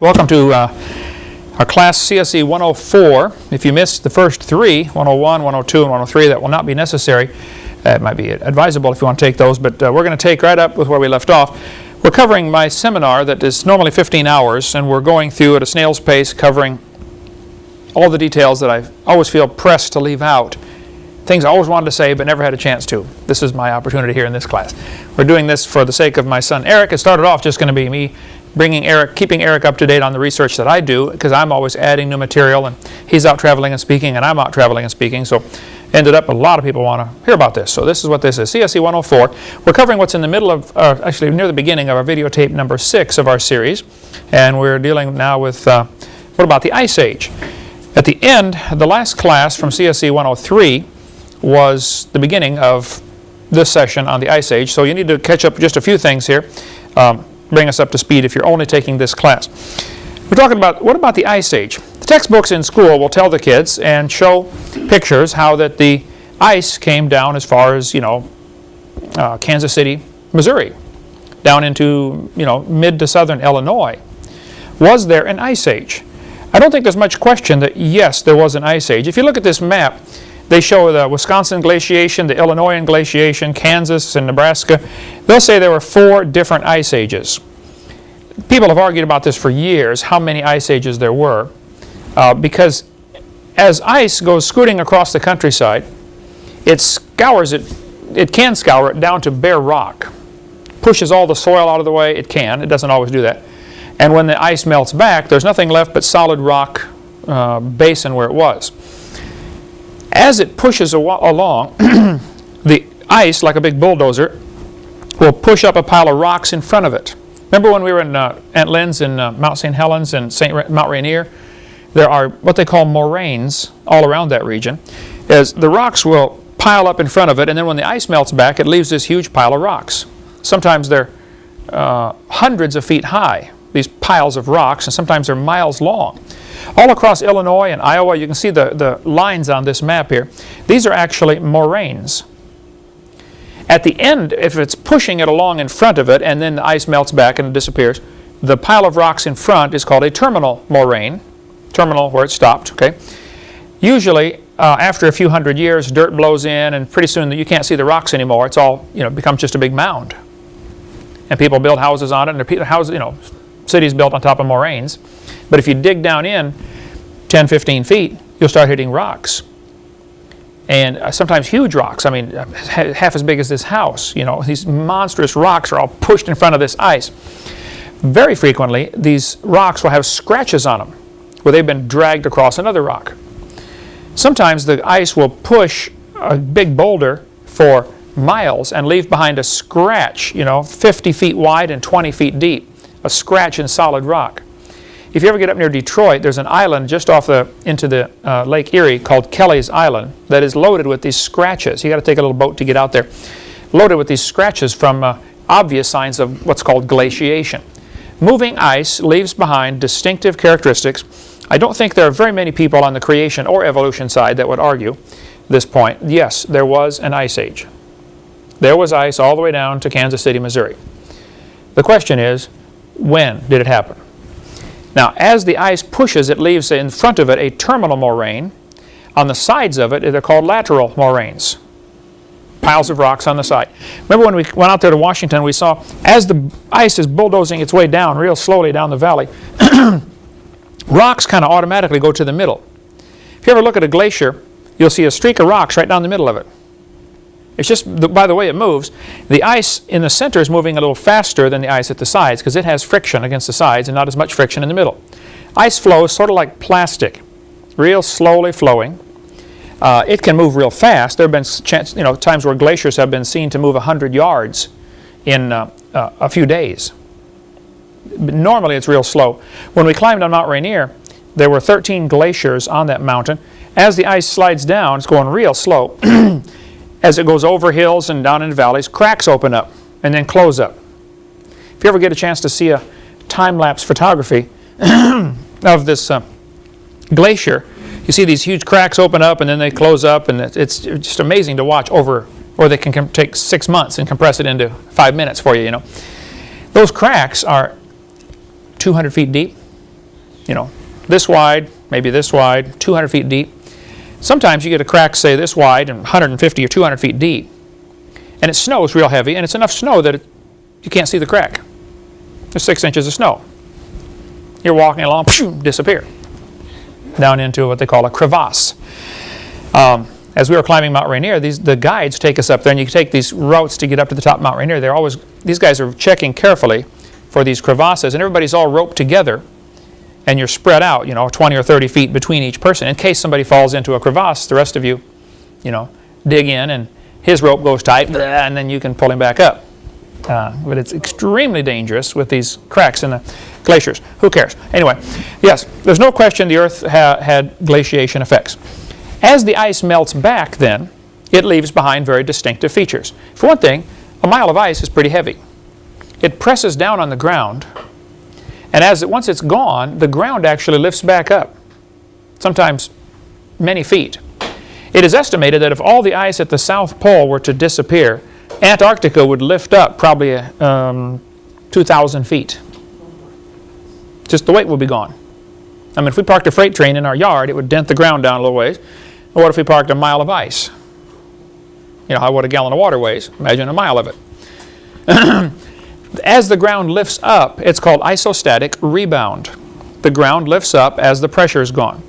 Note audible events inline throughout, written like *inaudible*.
Welcome to uh, our class CSE 104. If you missed the first three, 101, 102, and 103, that will not be necessary. Uh, it might be advisable if you want to take those, but uh, we're going to take right up with where we left off. We're covering my seminar that is normally 15 hours, and we're going through at a snail's pace covering all the details that I always feel pressed to leave out. Things I always wanted to say but never had a chance to. This is my opportunity here in this class. We're doing this for the sake of my son Eric. It started off just going to be me bringing Eric, keeping Eric up to date on the research that I do because I'm always adding new material and he's out traveling and speaking and I'm out traveling and speaking. So ended up a lot of people want to hear about this. So this is what this is, CSE 104. We're covering what's in the middle of, uh, actually near the beginning of our videotape number six of our series. And we're dealing now with, uh, what about the Ice Age? At the end, the last class from CSE 103 was the beginning of this session on the Ice Age. So you need to catch up just a few things here. Um, bring us up to speed if you're only taking this class. We're talking about, what about the Ice Age? The textbooks in school will tell the kids and show pictures how that the ice came down as far as, you know, uh, Kansas City, Missouri, down into, you know, mid to southern Illinois. Was there an Ice Age? I don't think there's much question that yes, there was an Ice Age. If you look at this map, they show the Wisconsin glaciation, the Illinois glaciation, Kansas and Nebraska. They'll say there were four different ice ages. People have argued about this for years, how many ice ages there were, uh, because as ice goes scooting across the countryside, it scours it, it can scour it down to bare rock. Pushes all the soil out of the way, it can, it doesn't always do that. And when the ice melts back, there's nothing left but solid rock uh, basin where it was. As it pushes along, *clears throat* the ice, like a big bulldozer, will push up a pile of rocks in front of it. Remember when we were in uh, Aunt Lynn's in uh, Mount St. Helens and Saint Mount Rainier? There are what they call moraines all around that region. As the rocks will pile up in front of it, and then when the ice melts back, it leaves this huge pile of rocks. Sometimes they're uh, hundreds of feet high, these piles of rocks, and sometimes they're miles long. All across Illinois and Iowa, you can see the, the lines on this map here. These are actually moraines. At the end, if it's pushing it along in front of it and then the ice melts back and it disappears, the pile of rocks in front is called a terminal moraine, terminal where it stopped, okay? Usually, uh, after a few hundred years, dirt blows in and pretty soon you can't see the rocks anymore. It's all, you know, becomes just a big mound. And people build houses on it and houses, you know, cities built on top of moraines. But if you dig down in 10, 15 feet, you'll start hitting rocks. And uh, sometimes huge rocks, I mean, uh, half as big as this house. You know, these monstrous rocks are all pushed in front of this ice. Very frequently, these rocks will have scratches on them where they've been dragged across another rock. Sometimes the ice will push a big boulder for miles and leave behind a scratch, you know, 50 feet wide and 20 feet deep, a scratch in solid rock. If you ever get up near Detroit, there's an island just off the into the uh, Lake Erie called Kelleys Island that is loaded with these scratches. You got to take a little boat to get out there. Loaded with these scratches from uh, obvious signs of what's called glaciation. Moving ice leaves behind distinctive characteristics. I don't think there are very many people on the creation or evolution side that would argue this point. Yes, there was an ice age. There was ice all the way down to Kansas City, Missouri. The question is, when did it happen? Now, as the ice pushes, it leaves in front of it a terminal moraine. On the sides of it, they're called lateral moraines. Piles of rocks on the side. Remember when we went out there to Washington, we saw as the ice is bulldozing its way down real slowly down the valley, *clears throat* rocks kind of automatically go to the middle. If you ever look at a glacier, you'll see a streak of rocks right down the middle of it. It's just by the way it moves. The ice in the center is moving a little faster than the ice at the sides because it has friction against the sides and not as much friction in the middle. Ice flows sort of like plastic, real slowly flowing. Uh, it can move real fast. There have been chance, you know, times where glaciers have been seen to move 100 yards in uh, uh, a few days. Normally it's real slow. When we climbed on Mount Rainier, there were 13 glaciers on that mountain. As the ice slides down, it's going real slow. *clears throat* as it goes over hills and down into valleys, cracks open up and then close up. If you ever get a chance to see a time-lapse photography *clears throat* of this uh, glacier, you see these huge cracks open up and then they close up and it's just amazing to watch over, or they can take six months and compress it into five minutes for you, you know. Those cracks are 200 feet deep, you know, this wide, maybe this wide, 200 feet deep. Sometimes you get a crack, say, this wide and 150 or 200 feet deep. And it snows real heavy, and it's enough snow that it, you can't see the crack. There's six inches of snow. You're walking along, pshoo, disappear. Down into what they call a crevasse. Um, as we were climbing Mount Rainier, these, the guides take us up there, and you take these routes to get up to the top of Mount Rainier. They're always, these guys are checking carefully for these crevasses, and everybody's all roped together, and you're spread out, you know, 20 or 30 feet between each person. In case somebody falls into a crevasse, the rest of you, you know, dig in, and his rope goes tight, and then you can pull him back up. Uh, but it's extremely dangerous with these cracks in the glaciers. Who cares? Anyway, yes, there's no question the Earth ha had glaciation effects. As the ice melts back then, it leaves behind very distinctive features. For one thing, a mile of ice is pretty heavy. It presses down on the ground, and as it, once it's gone, the ground actually lifts back up, sometimes many feet. It is estimated that if all the ice at the South Pole were to disappear, Antarctica would lift up probably um, 2,000 feet. Just the weight would be gone. I mean, if we parked a freight train in our yard, it would dent the ground down a little ways. what if we parked a mile of ice? You know, how what a gallon of water weighs. Imagine a mile of it. *clears throat* as the ground lifts up, it's called isostatic rebound. The ground lifts up as the pressure is gone.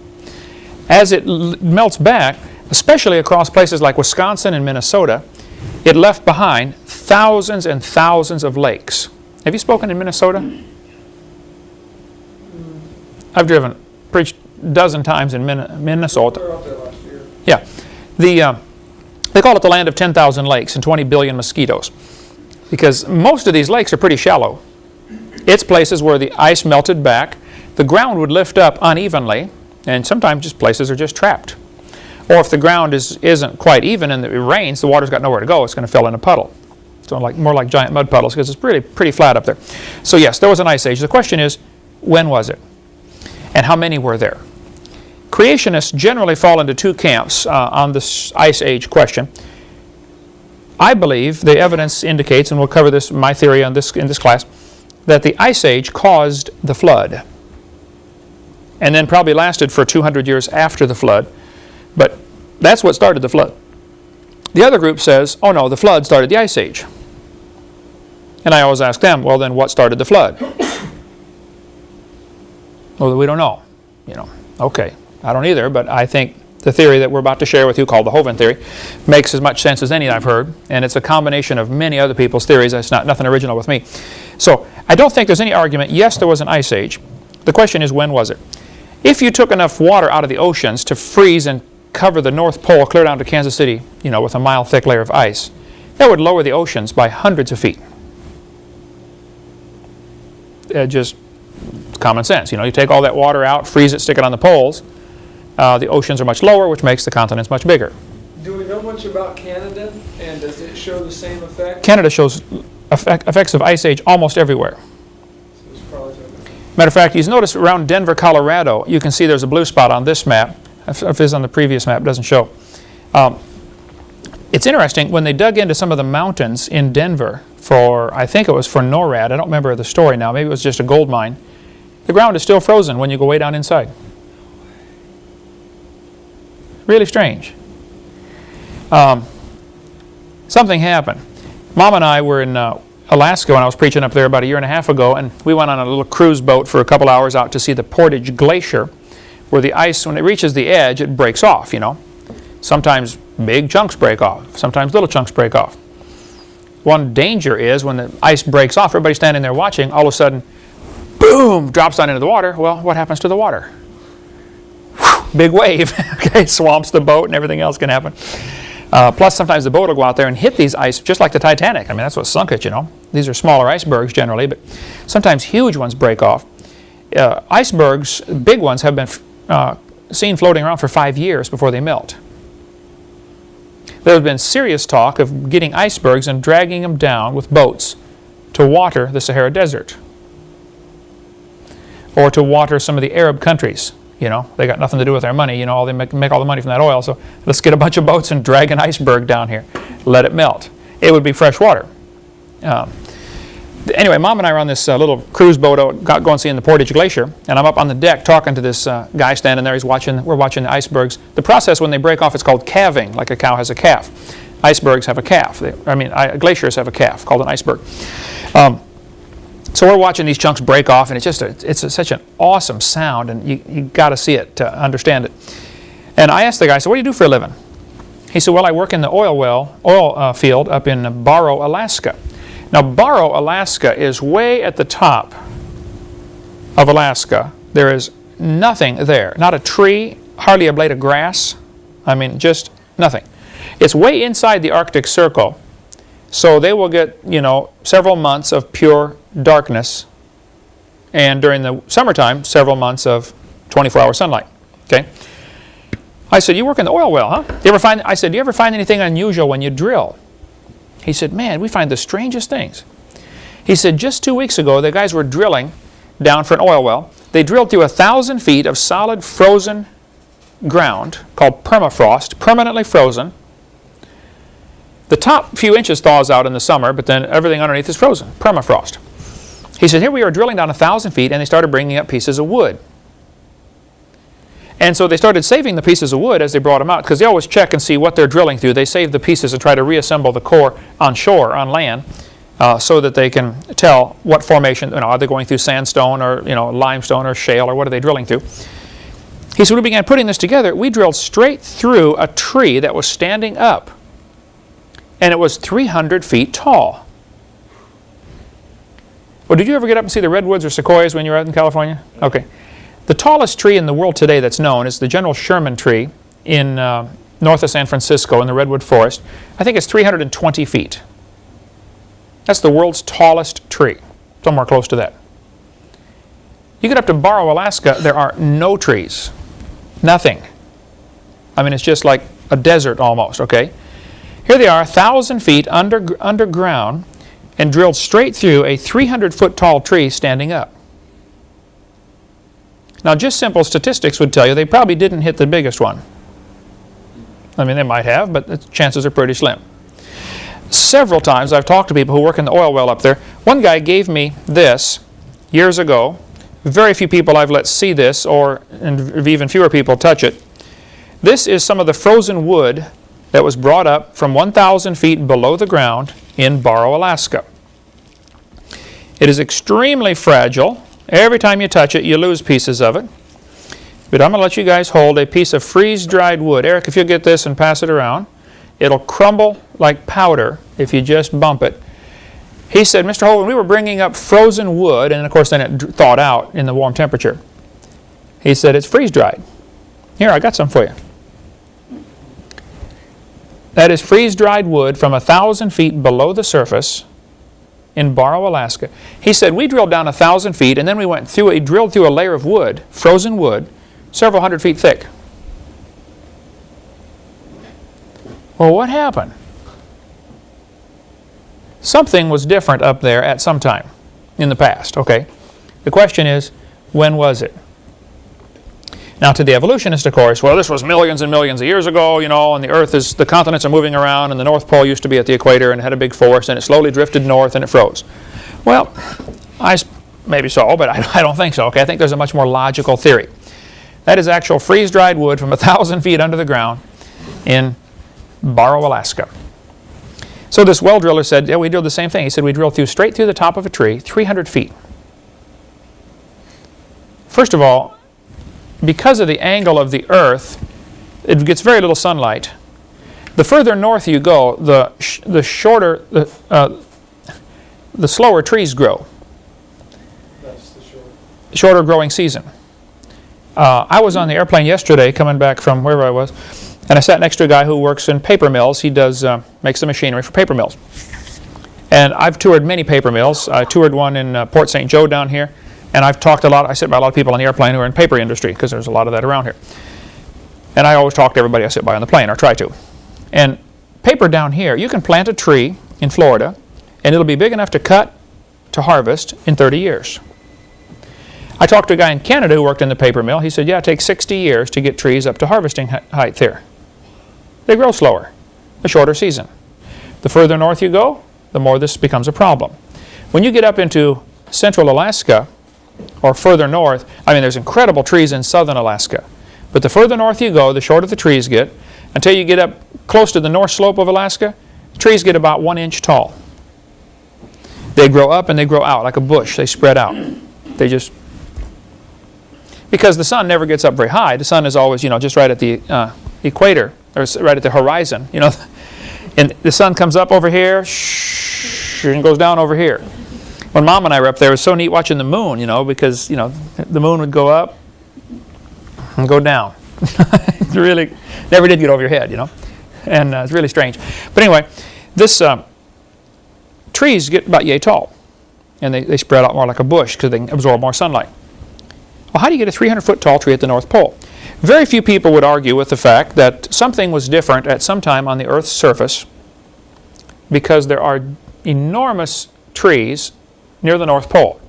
As it melts back, especially across places like Wisconsin and Minnesota, it left behind thousands and thousands of lakes. Have you spoken in Minnesota? I've driven, preached a dozen times in Minnesota. Yeah. The, uh, they call it the land of 10,000 lakes and 20 billion mosquitoes because most of these lakes are pretty shallow. It's places where the ice melted back, the ground would lift up unevenly, and sometimes just places are just trapped. Or if the ground is, isn't quite even and it rains, the water's got nowhere to go, it's going to fill in a puddle. So like, more like giant mud puddles because it's pretty, pretty flat up there. So yes, there was an ice age. The question is, when was it? And how many were there? Creationists generally fall into two camps uh, on this ice age question. I believe the evidence indicates, and we'll cover this, my theory on this in this class, that the ice age caused the flood and then probably lasted for 200 years after the flood. But that's what started the flood. The other group says, oh no, the flood started the ice age. And I always ask them, well then what started the flood? *coughs* well, we don't know. You know, okay, I don't either, but I think the theory that we're about to share with you called the Hovind theory makes as much sense as any I've heard and it's a combination of many other people's theories. It's not nothing original with me. So I don't think there's any argument. Yes there was an ice age. The question is when was it? If you took enough water out of the oceans to freeze and cover the North Pole clear down to Kansas City you know with a mile thick layer of ice that would lower the oceans by hundreds of feet. Uh, just common sense. You know you take all that water out freeze it stick it on the poles uh, the oceans are much lower, which makes the continents much bigger. Do we know much about Canada, and does it show the same effect? Canada shows effect, effects of ice age almost everywhere. Matter of fact, you notice around Denver, Colorado, you can see there's a blue spot on this map. If it's on the previous map, it doesn't show. Um, it's interesting, when they dug into some of the mountains in Denver for, I think it was for NORAD, I don't remember the story now, maybe it was just a gold mine, the ground is still frozen when you go way down inside. Really strange. Um, something happened. Mom and I were in uh, Alaska when I was preaching up there about a year and a half ago, and we went on a little cruise boat for a couple hours out to see the Portage Glacier, where the ice, when it reaches the edge, it breaks off, you know. Sometimes big chunks break off, sometimes little chunks break off. One danger is when the ice breaks off, everybody's standing there watching, all of a sudden, boom, drops down into the water. Well, what happens to the water? Big wave, *laughs* okay, swamps the boat and everything else can happen. Uh, plus, sometimes the boat will go out there and hit these ice, just like the Titanic. I mean, that's what sunk it, you know. These are smaller icebergs generally, but sometimes huge ones break off. Uh, icebergs, big ones, have been uh, seen floating around for five years before they melt. There has been serious talk of getting icebergs and dragging them down with boats to water the Sahara Desert or to water some of the Arab countries you know, they got nothing to do with our money. You know, all they make, make all the money from that oil. So let's get a bunch of boats and drag an iceberg down here. Let it melt. It would be fresh water. Um, Anyway, Mom and I are on this uh, little cruise boat out, got, going seeing the Portage Glacier, and I'm up on the deck talking to this uh, guy standing there. He's watching, we're watching the icebergs. The process when they break off, it's called calving, like a cow has a calf. Icebergs have a calf. They, I mean, I, glaciers have a calf called an iceberg. Um, so we're watching these chunks break off, and it's just a, it's a, such an awesome sound, and you, you got to see it to understand it. And I asked the guy, said, what do you do for a living? He said, well, I work in the oil well, oil uh, field up in Barrow, Alaska. Now, Barrow, Alaska is way at the top of Alaska. There is nothing there. Not a tree, hardly a blade of grass. I mean, just nothing. It's way inside the Arctic Circle. So they will get, you know, several months of pure darkness. And during the summertime, several months of 24-hour sunlight. Okay? I said, you work in the oil well, huh? You ever find, I said, do you ever find anything unusual when you drill? He said, man, we find the strangest things. He said, just two weeks ago, the guys were drilling down for an oil well. They drilled through a thousand feet of solid frozen ground called permafrost, permanently frozen. The top few inches thaws out in the summer, but then everything underneath is frozen, permafrost. He said, here we are drilling down a thousand feet, and they started bringing up pieces of wood. And so they started saving the pieces of wood as they brought them out because they always check and see what they're drilling through. They save the pieces and try to reassemble the core on shore, on land, uh, so that they can tell what formation, you know, are they going through sandstone or you know, limestone or shale or what are they drilling through. He said, we began putting this together. We drilled straight through a tree that was standing up and it was 300 feet tall. Well, did you ever get up and see the redwoods or sequoias when you were out in California? Okay. The tallest tree in the world today that's known is the General Sherman tree in uh, north of San Francisco in the Redwood Forest. I think it's 320 feet. That's the world's tallest tree, somewhere close to that. You get up to Barrow, Alaska, there are no trees, nothing. I mean, it's just like a desert almost, okay? Here they are, 1,000 feet under, underground and drilled straight through a 300 foot tall tree standing up. Now just simple statistics would tell you they probably didn't hit the biggest one. I mean, they might have, but the chances are pretty slim. Several times I've talked to people who work in the oil well up there. One guy gave me this years ago. Very few people I've let see this, or and even fewer people touch it. This is some of the frozen wood that was brought up from 1,000 feet below the ground in Barrow, Alaska. It is extremely fragile. Every time you touch it, you lose pieces of it. But I'm going to let you guys hold a piece of freeze-dried wood. Eric, if you'll get this and pass it around, it'll crumble like powder if you just bump it. He said, Mr. Hovind, we were bringing up frozen wood, and of course then it thawed out in the warm temperature. He said, it's freeze-dried. Here, I got some for you. That is freeze-dried wood from a thousand feet below the surface in Barrow, Alaska. He said, we drilled down a thousand feet and then we went through, a, drilled through a layer of wood, frozen wood, several hundred feet thick. Well, what happened? Something was different up there at some time in the past, okay? The question is, when was it? Now to the evolutionist, of course, well, this was millions and millions of years ago, you know, and the Earth is, the continents are moving around, and the North Pole used to be at the equator and had a big force, and it slowly drifted north and it froze. Well, I, maybe so, but I, *laughs* I don't think so, okay? I think there's a much more logical theory. That is actual freeze-dried wood from a *laughs* thousand feet under the ground in Barrow, Alaska. So this well driller said, yeah, we drilled the same thing. He said we drilled through straight through the top of a tree, 300 feet. First of all, because of the angle of the earth, it gets very little sunlight. The further north you go, the, sh the shorter, the, uh, the slower trees grow. That's the short. Shorter growing season. Uh, I was on the airplane yesterday coming back from wherever I was, and I sat next to a guy who works in paper mills. He does uh, makes the machinery for paper mills. And I've toured many paper mills. I toured one in uh, Port St. Joe down here. And I've talked a lot, I sit by a lot of people on the airplane who are in paper industry because there's a lot of that around here. And I always talk to everybody I sit by on the plane, or try to. And paper down here, you can plant a tree in Florida and it'll be big enough to cut to harvest in 30 years. I talked to a guy in Canada who worked in the paper mill. He said, yeah, it takes 60 years to get trees up to harvesting height there. They grow slower, a shorter season. The further north you go, the more this becomes a problem. When you get up into central Alaska or further north, I mean, there's incredible trees in southern Alaska. But the further north you go, the shorter the trees get. Until you get up close to the north slope of Alaska, trees get about one inch tall. They grow up and they grow out like a bush. They spread out. They just because the sun never gets up very high. The sun is always, you know, just right at the uh, equator or right at the horizon, you know. *laughs* And the sun comes up over here shh, and goes down over here. When Mom and I were up there, it was so neat watching the moon, you know, because, you know, the moon would go up and go down. *laughs* it really never did get over your head, you know. And uh, it's really strange. But anyway, this uh, trees get about yay tall. And they, they spread out more like a bush because they can absorb more sunlight. Well, how do you get a 300 foot tall tree at the North Pole? Very few people would argue with the fact that something was different at some time on the Earth's surface because there are enormous trees near the North Pole.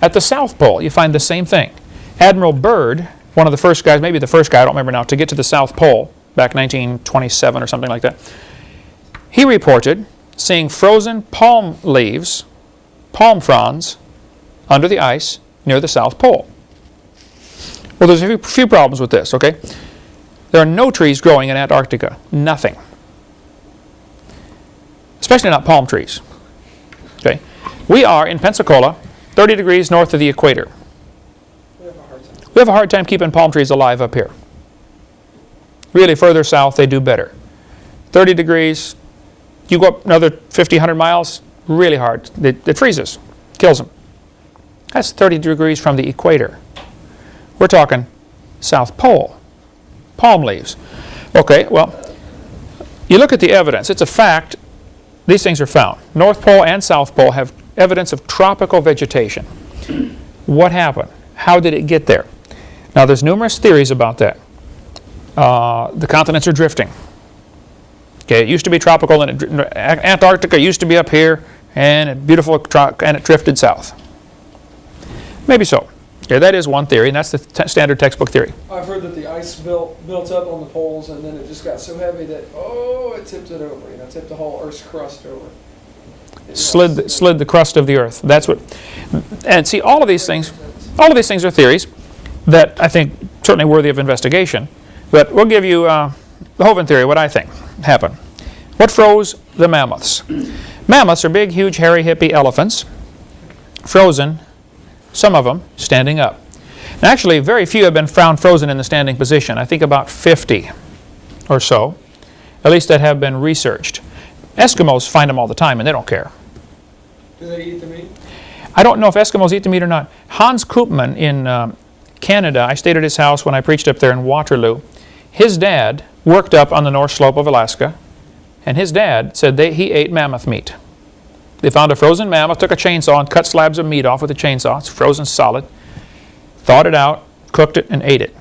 At the South Pole, you find the same thing. Admiral Byrd, one of the first guys, maybe the first guy, I don't remember now, to get to the South Pole back 1927 or something like that, he reported seeing frozen palm leaves, palm fronds, under the ice near the South Pole. Well, there's a few, problems with this, okay? There are no trees growing in Antarctica. Nothing. Especially not palm trees. We are in Pensacola, 30 degrees north of the equator. We have a hard time. We have a hard time keeping palm trees alive up here. Really, further south, they do better. 30 degrees, you go up another 50, 100 miles, really hard. It, it freezes, kills them. That's 30 degrees from the equator. We're talking South Pole, palm leaves. Okay, well, you look at the evidence. It's a fact. These things are found. North Pole and South Pole have evidence of tropical vegetation. What happened? How did it get there? Now, there's numerous theories about that. Uh, the continents are drifting. Okay, it used to be tropical, and it, Antarctica used to be up here, and it beautiful, and it drifted south. Maybe so. Okay, that is one theory, and that's the standard textbook theory. I've heard that the ice built, built up on the poles and then it just got so heavy that, oh, it tipped it over, you know, tipped the whole Earth's crust over. Slid, the- slid the crust of the earth. That's what. And see, all of these things, all of these things are theories that I think certainly worthy of investigation. But we'll give you uh, the Hovind theory, what I think happened. What froze the mammoths? Mammoths are big, huge, hairy, hippie elephants, frozen, some of them standing up. And actually, very few have been found frozen in the standing position. I think about 50 or so, at least that have been researched. Eskimos find them all the time, and they don't care. Do they eat the meat? I don't know if Eskimos eat the meat or not. Hans Koopman in um, Canada, I stayed at his house when I preached up there in Waterloo. His dad worked up on the north slope of Alaska, and his dad said they, he ate mammoth meat. They found a frozen mammoth, took a chainsaw and cut slabs of meat off with a chainsaw. It's frozen solid. Thawed it out, cooked it, and ate it.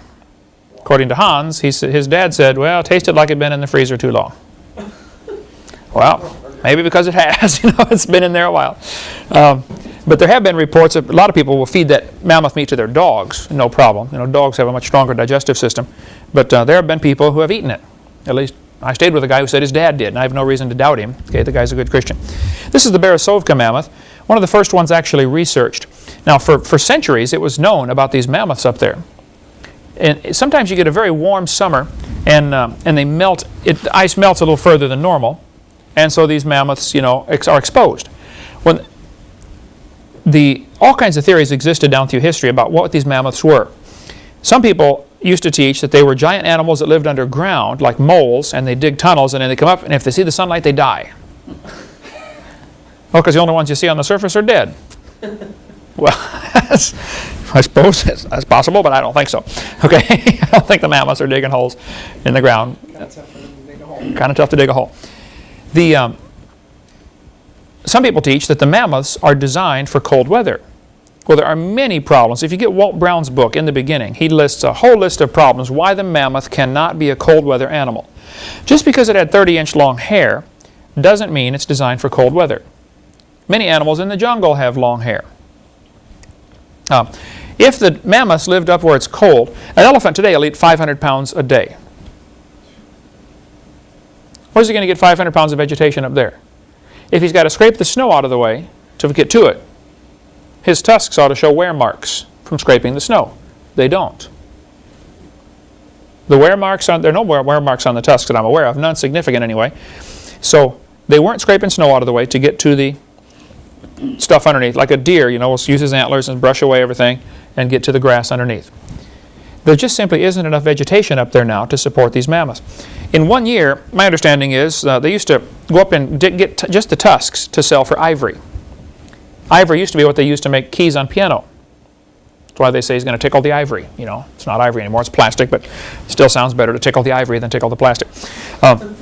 According to Hans, he, his dad said, well, it tasted like it had been in the freezer too long. Well, maybe because it has. *laughs* You know, it's been in there a while. Um, but there have been reports that a lot of people will feed that mammoth meat to their dogs, no problem. You know, dogs have a much stronger digestive system. But uh, there have been people who have eaten it. At least I stayed with a guy who said his dad did, and I have no reason to doubt him. Okay, the guy's a good Christian. This is the Beresovka mammoth, one of the first ones actually researched. Now, for, for centuries, it was known about these mammoths up there. And sometimes you get a very warm summer, and, um, and they melt, it, the ice melts a little further than normal, and so these mammoths, you know, ex- are exposed. When the all kinds of theories existed down through history about what these mammoths were. Some people used to teach that they were giant animals that lived underground, like moles, and they dig tunnels, and then they come up, and if they see the sunlight, they die. Well, because the only ones you see on the surface are dead. Well, that's- *laughs* I suppose that's, that's possible, but I don't think so. Okay, *laughs* I don't think the mammoths are digging holes in the ground Kind of tough to dig a hole. The, um, some people teach that the mammoths are designed for cold weather. Well, there are many problems. If you get Walt Brown's book in the beginning, he lists a whole list of problems why the mammoth cannot be a cold weather animal. Just because it had 30 inch long hair doesn't mean it's designed for cold weather. Many animals in the jungle have long hair. Um, if the mammoths lived up where it's cold, an elephant today will eat 500 pounds a day. Where's he going to get 500 pounds of vegetation up there? If he's got to scrape the snow out of the way to get to it. His tusks ought to show wear marks from scraping the snow. They don't. The wear marks on, there are no wear, marks on the tusks that I'm aware of, none significant anyway. So they weren't scraping snow out of the way to get to the stuff underneath. Like a deer, you know, will use his antlers and brush away everything and get to the grass underneath. There just simply isn't enough vegetation up there now to support these mammoths. In one year, my understanding is uh, they used to go up and get just the tusks to sell for ivory. Ivory used to be what they used to make keys on piano. That's why they say he's going to tickle the ivory. You know, it's not ivory anymore; it's plastic, but still sounds better to tickle the ivory than tickle the plastic. Um,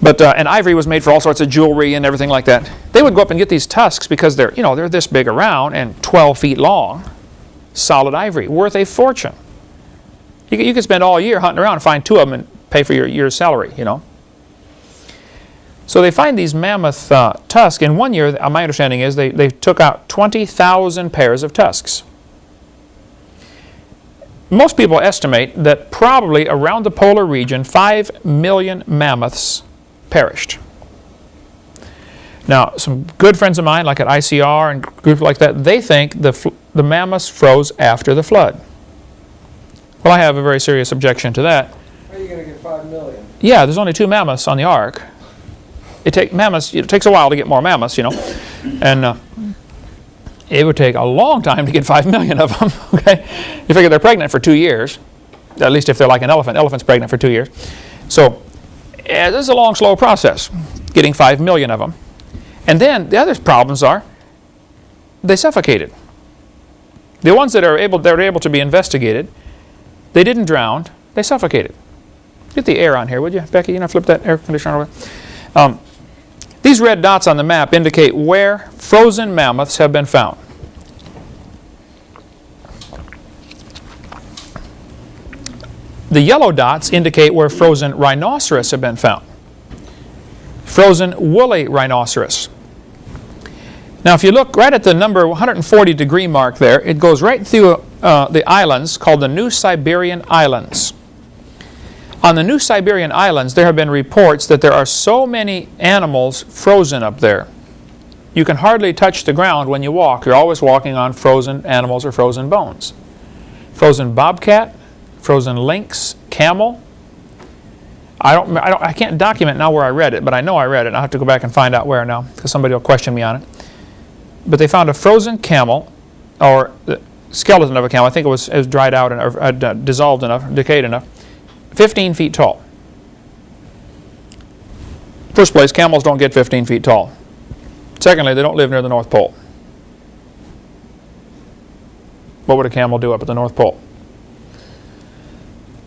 but uh, and ivory was made for all sorts of jewelry and everything like that. They would go up and get these tusks because they're you know they're this big around and 12 feet long, solid ivory, worth a fortune. You could, you could spend all year hunting around and find two of them and pay for your year's salary. You know. So they find these mammoth uh, tusks. In one year, uh, my understanding is they, they took out 20,000 pairs of tusks. Most people estimate that probably around the polar region, 5 million mammoths perished. Now, some good friends of mine, like at ICR and groups like that, they think the, the mammoths froze after the flood. Well, I have a very serious objection to that. How are you gonna get five million? Yeah, there's only two mammoths on the ark. It take mammoths. It takes a while to get more mammoths, you know, and uh, it would take a long time to get five million of them. *laughs* Okay, you figure they're pregnant for two years, at least if they're like an elephant. Elephant's pregnant for two years, so eh, this is a long, slow process getting five million of them. And then the other problems are they suffocated. The ones that are able that are able to be investigated, they didn't drown. They suffocated. Get the air on here, would you, Becky? You know, flip that air conditioner over. Um, these red dots on the map indicate where frozen mammoths have been found. The yellow dots indicate where frozen rhinoceros have been found. Frozen woolly rhinoceros. Now, if you look right at the number 140 degree mark there, it goes right through uh, the islands called the New Siberian Islands. On the New Siberian Islands, there have been reports that there are so many animals frozen up there. You can hardly touch the ground when you walk. You're always walking on frozen animals or frozen bones. Frozen bobcat, frozen lynx, camel. I don't, I don't, I can't document now where I read it, but I know I read it. I'll have to go back and find out where now, because somebody will question me on it. But they found a frozen camel, or the skeleton of a camel. I think it was, it was dried out and uh, dissolved enough, decayed enough. 15 feet tall. First place, camels don't get 15 feet tall. Secondly, they don't live near the North Pole. What would a camel do up at the North Pole?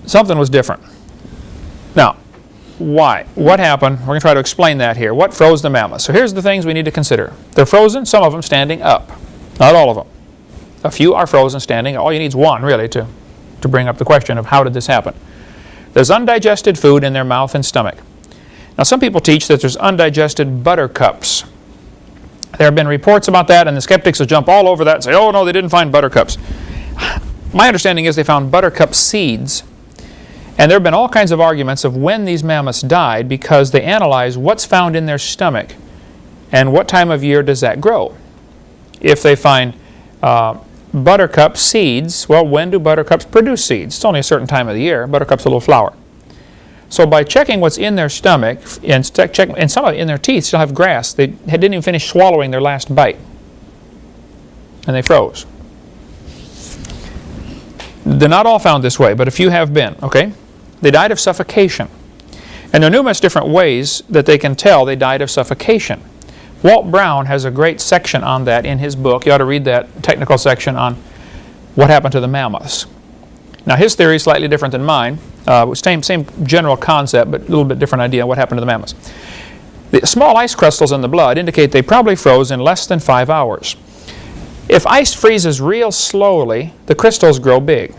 Something was different. Now, why? What happened? We're going to try to explain that here. What froze the mammoths? So here's the things we need to consider. They're frozen, some of them standing up. Not all of them. A few are frozen standing. All you need is one, really, to, to bring up the question of how did this happen. There's undigested food in their mouth and stomach. Now, some people teach that there's undigested buttercups. There have been reports about that, and the skeptics will jump all over that and say, oh, no, they didn't find buttercups. My understanding is they found buttercup seeds. And there have been all kinds of arguments of when these mammoths died because they analyze what's found in their stomach and what time of year does that grow. If they find uh, buttercup seeds, well, when do buttercups produce seeds? It's only a certain time of the year. Buttercup's a little flower. So by checking what's in their stomach, and, check, and some of it in their teeth still have grass, they didn't even finish swallowing their last bite. And they froze. They're not all found this way, but a few have been, okay? They died of suffocation. And there are numerous different ways that they can tell they died of suffocation. Walt Brown has a great section on that in his book. You ought to read that technical section on what happened to the mammoths. Now his theory is slightly different than mine. Uh, same, same general concept, but a little bit different idea on what happened to the mammoths. The small ice crystals in the blood indicate they probably froze in less than five hours. If ice freezes real slowly, the crystals grow big.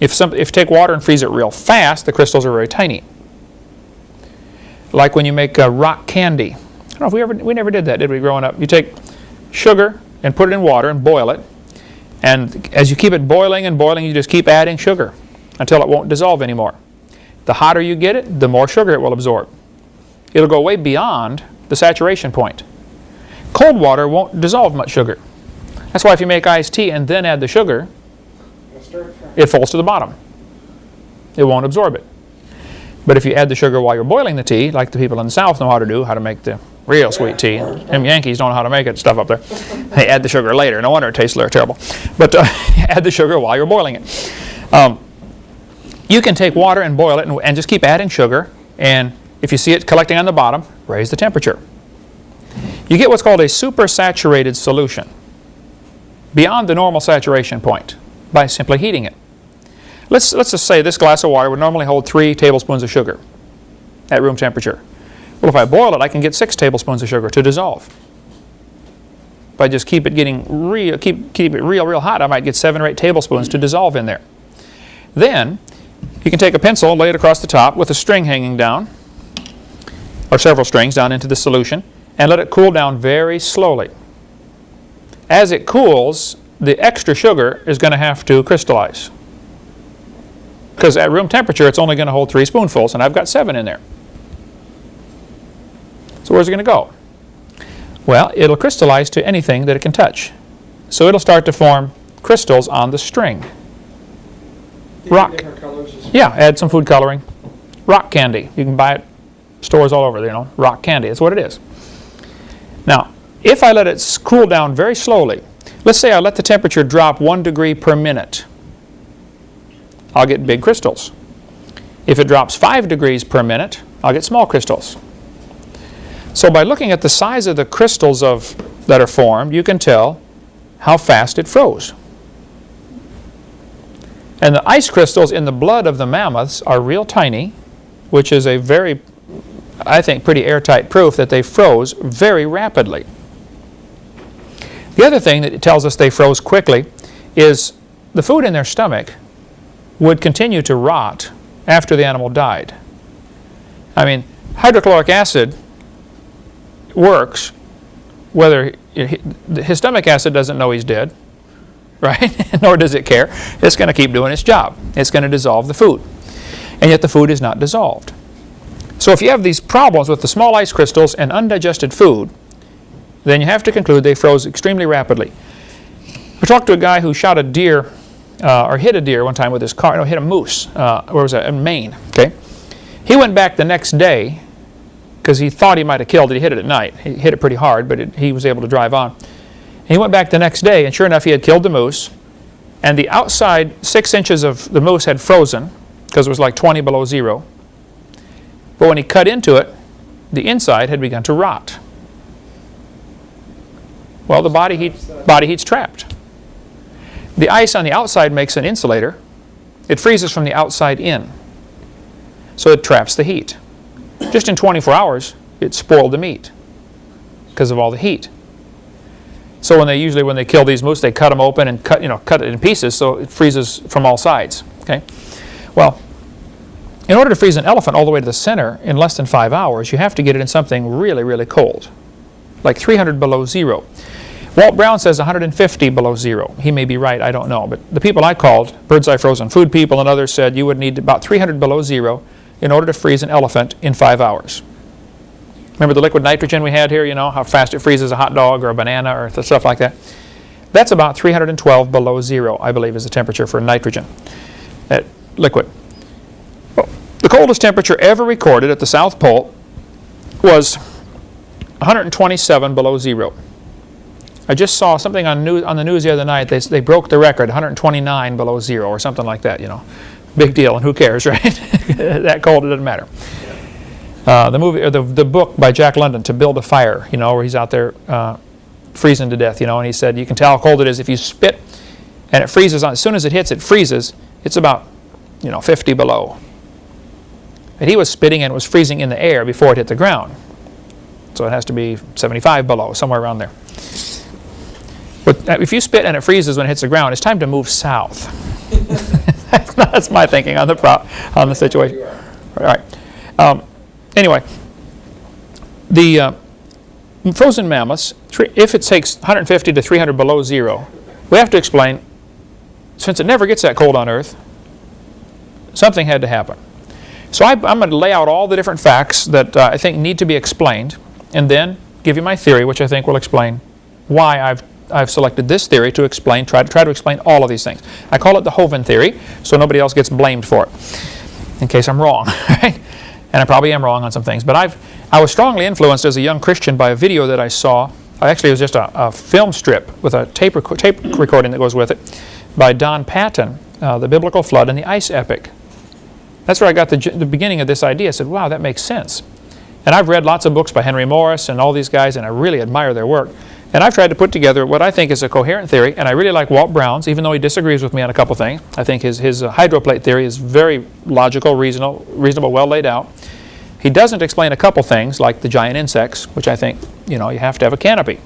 If, some, if you take water and freeze it real fast, the crystals are very tiny. Like when you make uh, rock candy. I don't know if we ever, we never did that, did we, growing up? You take sugar and put it in water and boil it. And as you keep it boiling and boiling, you just keep adding sugar until it won't dissolve anymore. The hotter you get it, the more sugar it will absorb. It'll go way beyond the saturation point. cold water won't dissolve much sugar. That's why if you make iced tea and then add the sugar, it falls to the bottom. It won't absorb it. But if you add the sugar while you're boiling the tea, like the people in the South know how to do, how to make the real sweet tea, them Yankees don't know how to make it, stuff up there. They add the sugar later. No wonder it tastes terrible. But uh, *laughs* add the sugar while you're boiling it. Um, you can take water and boil it and, and just keep adding sugar. And if you see it collecting on the bottom, raise the temperature. You get what's called a supersaturated solution, beyond the normal saturation point, by simply heating it. Let's, let's just say this glass of water would normally hold three tablespoons of sugar at room temperature. Well, if I boil it, I can get six tablespoons of sugar to dissolve. If I just keep it getting real, keep, keep it real, real hot, I might get seven or eight tablespoons to dissolve in there. Then, you can take a pencil, and lay it across the top with a string hanging down, or several strings down into the solution, and let it cool down very slowly. As it cools, the extra sugar is going to have to crystallize. Because at room temperature, it's only going to hold three spoonfuls, and I've got seven in there. So where's it going to go? Well, it'll crystallize to anything that it can touch. So it'll start to form crystals on the string. Do you get rock. Different colors as Yeah, add some food coloring. Rock candy. You can buy it stores all over, you know, rock candy. That's what it is. Now, if I let it cool down very slowly, let's say I let the temperature drop one degree per minute, I'll get big crystals. If it drops five degrees per minute, I'll get small crystals. So by looking at the size of the crystals of, that are formed, you can tell how fast it froze. And the ice crystals in the blood of the mammoths are real tiny, which is a very, I think, pretty airtight proof that they froze very rapidly. The other thing that tells us they froze quickly is the food in their stomach would continue to rot after the animal died. I mean, hydrochloric acid works whether his stomach acid doesn't know he's dead, *laughs* right? Nor does it care. It's going to keep doing its job. It's going to dissolve the food. And yet the food is not dissolved. So if you have these problems with the small ice crystals and undigested food, then you have to conclude they froze extremely rapidly. I talked to a guy who shot a deer, uh, or hit a deer one time with his car, no, hit a moose, uh, where was that, in Maine, okay? He went back the next day, because he thought he might have killed it, he hit it at night. He hit it pretty hard, but it, he was able to drive on. He went back the next day, and sure enough, he had killed the moose, and the outside six inches of the moose had frozen, because it was like 20 below zero. But when he cut into it, the inside had begun to rot. Well, the body heat, body heat's trapped. The ice on the outside makes an insulator. It freezes from the outside in. So it traps the heat. Just in 24 hours, it spoiled the meat because of all the heat. So when they usually when they kill these moose, they cut them open and cut you know cut it in pieces so it freezes from all sides. Okay, well, in order to freeze an elephant all the way to the center in less than five hours, you have to get it in something really really cold, like 300 below zero. Walt Brown says 150 below zero. He may be right, I don't know. But the people I called, Birdseye Frozen Food people and others said you would need about 300 below zero in order to freeze an elephant in five hours. Remember the liquid nitrogen we had here, you know, how fast it freezes a hot dog or a banana or stuff like that? That's about 312 below zero, I believe, is the temperature for nitrogen, that liquid. Well, the coldest temperature ever recorded at the South Pole was 127 below zero. I just saw something on, news, on the news the other night. They, they broke the record, 129 below zero or something like that, you know. Big deal, and who cares, *laughs* right? that cold, it doesn't matter. Uh, the movie, or the, the book by Jack London, To Build a Fire, you know, where he's out there uh, freezing to death, you know, and he said, you can tell how cold it is if you spit and it freezes on, as soon as it hits, it freezes, it's about, you know, 50 below. And he was spitting and it was freezing in the air before it hit the ground. So it has to be 75 below, somewhere around there. But uh, if you spit and it freezes when it hits the ground, it's time to move south. *laughs* that's, my thinking on the pro- on the situation. All right. Um, anyway, the uh, frozen mammoths, if it takes 150 to 300 below zero, we have to explain, since it never gets that cold on Earth, something had to happen. So I, I'm going to lay out all the different facts that uh, I think need to be explained, and then give you my theory, which I think will explain why I've, I've selected this theory to explain, try, try to explain all of these things. I call it the Hovind theory, so nobody else gets blamed for it, in case I'm wrong. *laughs* Right? And I probably am wrong on some things. But I've, I was strongly influenced as a young Christian by a video that I saw. Actually, it was just a, a film strip with a tape, rec tape recording that goes with it by Don Patten, uh, The Biblical Flood and the Ice Epoch. That's where I got the, the beginning of this idea. I said, wow, that makes sense. And I've read lots of books by Henry Morris and all these guys, and I really admire their work. And I've tried to put together what I think is a coherent theory, and I really like Walt Brown's, even though he disagrees with me on a couple things. I think his, his uh, hydroplate theory is very logical, reasonable, reasonable, well laid out. He doesn't explain a couple things, like the giant insects, which I think, you know, you have to have a canopy.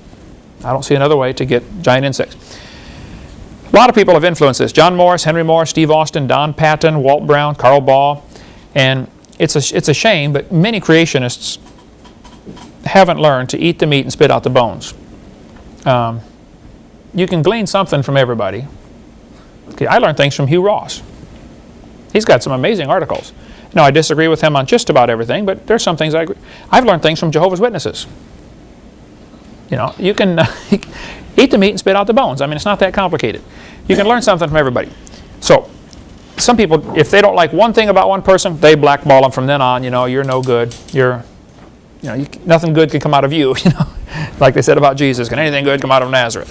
I don't see another way to get giant insects. A lot of people have influenced this. John Morris, Henry Morris, Steve Austin, Don Patton, Walt Brown, Carl Baugh. And it's a, it's a shame, but many creationists haven't learned to eat the meat and spit out the bones. Um, you can glean something from everybody. Okay, I learned things from Hugh Ross. He's got some amazing articles. Now, I disagree with him on just about everything, but there's some things I agree. I've learned things from Jehovah's Witnesses. You know, you can *laughs* eat the meat and spit out the bones. I mean, it's not that complicated. You can learn something from everybody. So, some people, if they don't like one thing about one person, they blackball them from then on. You know, you're no good. You're, you know, you, nothing good can come out of you. *laughs* You know, like they said about Jesus, can anything good come out of Nazareth?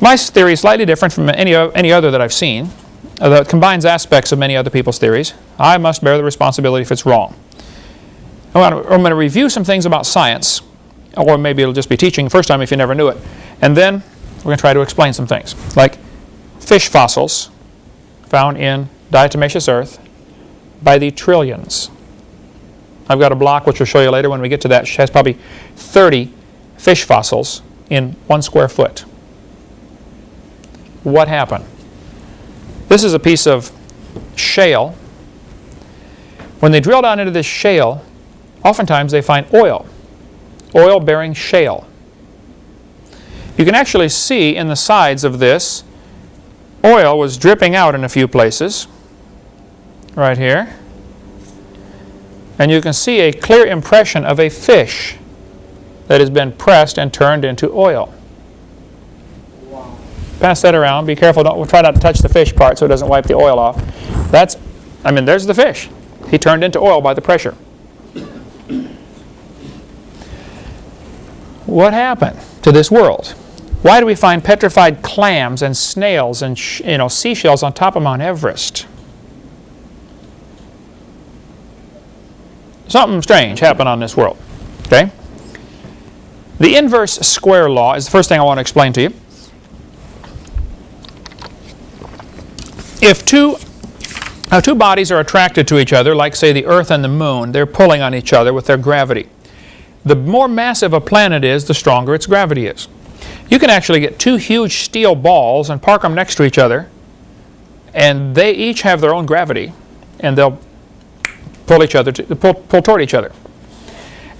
My theory is slightly different from any, any other that I've seen. Uh, that combines aspects of many other people's theories. I must bear the responsibility if it's wrong. I'm going to review some things about science, or maybe it'll just be teaching the first time if you never knew it. And then we're going to try to explain some things, like fish fossils found in diatomaceous earth by the trillions. I've got a block which we'll show you later when we get to that. It has probably 30 fish fossils in one square foot. What happened? This is a piece of shale. When they drill down into this shale, oftentimes they find oil, oil-bearing shale. You can actually see in the sides of this, oil was dripping out in a few places, right here. And you can see a clear impression of a fish that has been pressed and turned into oil. Wow. Pass that around. Be careful. Don't try not to touch the fish part so it doesn't wipe the oil off. That's, I mean, there's the fish. He turned into oil by the pressure. What happened to this world? Why do we find petrified clams and snails and you know seashells on top of Mount Everest? Something strange happened on this world. Okay? The inverse square law is the first thing I want to explain to you. If two, uh, two bodies are attracted to each other, like say the Earth and the Moon, they're pulling on each other with their gravity. The more massive a planet is, the stronger its gravity is. You can actually get two huge steel balls and park them next to each other, and they each have their own gravity, and they'll pull each other, to, pull, pull toward each other.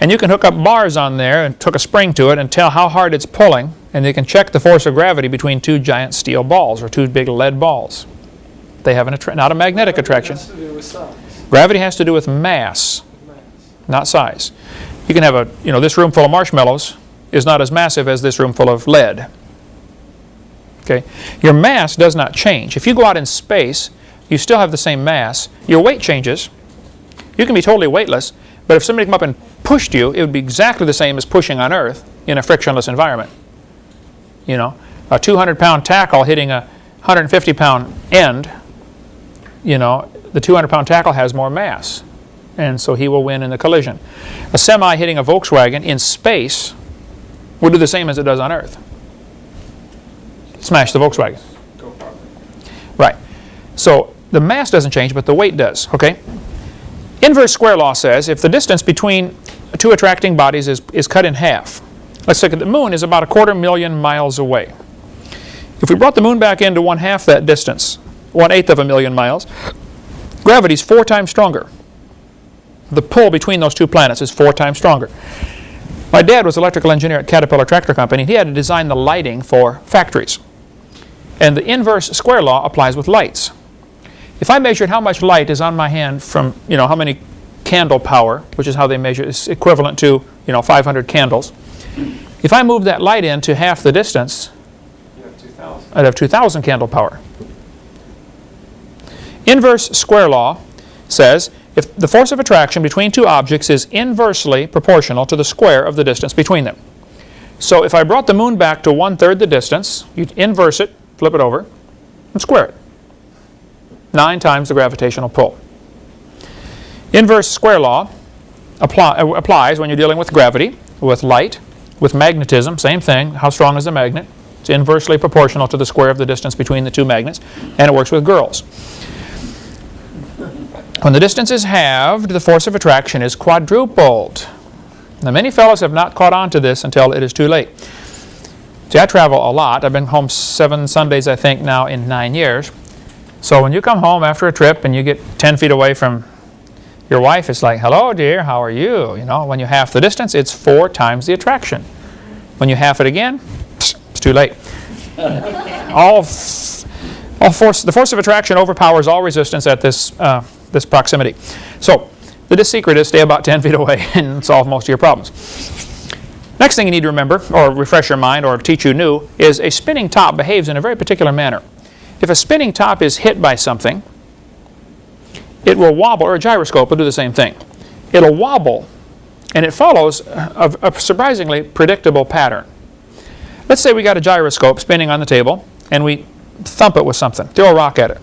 And you can hook up bars on there and hook a spring to it and tell how hard it's pulling, and you can check the force of gravity between two giant steel balls or two big lead balls. They have an not a magnetic attraction. Has. Gravity has to do with mass, Mass. not size. You can have a, you know, this room full of marshmallows is not as massive as this room full of lead. Okay? Your mass does not change. If you go out in space, you still have the same mass. Your weight changes. You can be totally weightless, but if somebody come up and pushed you, it would be exactly the same as pushing on Earth in a frictionless environment. You know, a 200-pound tackle hitting a 150-pound end, you know, the 200-pound tackle has more mass, and so he will win in the collision. A semi hitting a Volkswagen in space will do the same as it does on Earth. Smash the Volkswagen. Right. So the mass doesn't change, but the weight does. Okay. Inverse square law says if the distance between two attracting bodies is, is cut in half, let's look at the moon is about a quarter million miles away. If we brought the moon back into one half that distance, one eighth of a million miles, gravity is four times stronger. The pull between those two planets is four times stronger. My dad was an electrical engineer at Caterpillar Tractor Company. He had to design the lighting for factories. And the inverse square law applies with lights. If I measured how much light is on my hand from, you know, how many candle power, which is how they measure, it's equivalent to, you know, 500 candles. If I move that light in to half the distance, have. I'd have 2,000 candle power. Inverse square law says if the force of attraction between two objects is inversely proportional to the square of the distance between them. So if I brought the moon back to one-third the distance, you'd inverse it, flip it over, and square it. Nine times the gravitational pull. Inverse square law apply, uh, applies when you're dealing with gravity, with light, with magnetism, same thing. How strong is the magnet? It's inversely proportional to the square of the distance between the two magnets, and it works with girls. When the distance is halved, the force of attraction is quadrupled. Now, many fellows have not caught on to this until it is too late. See, I travel a lot. I've been home seven Sundays, I think, now in nine years. So when you come home after a trip and you get 10 feet away from your wife, it's like, hello, dear, how are you? You know, when you half the distance, it's four times the attraction. When you half it again, it's too late. *laughs* all, all force, the force of attraction overpowers all resistance at this, uh, this proximity. So the secret is stay about 10 *laughs* feet away and solve most of your problems. Next thing you need to remember, or refresh your mind, or teach you new, is a spinning top behaves in a very particular manner. If a spinning top is hit by something, it will wobble, or a gyroscope will do the same thing. It'll wobble, and it follows a, a surprisingly predictable pattern. Let's say we got a gyroscope spinning on the table, and we thump it with something, throw a rock at it.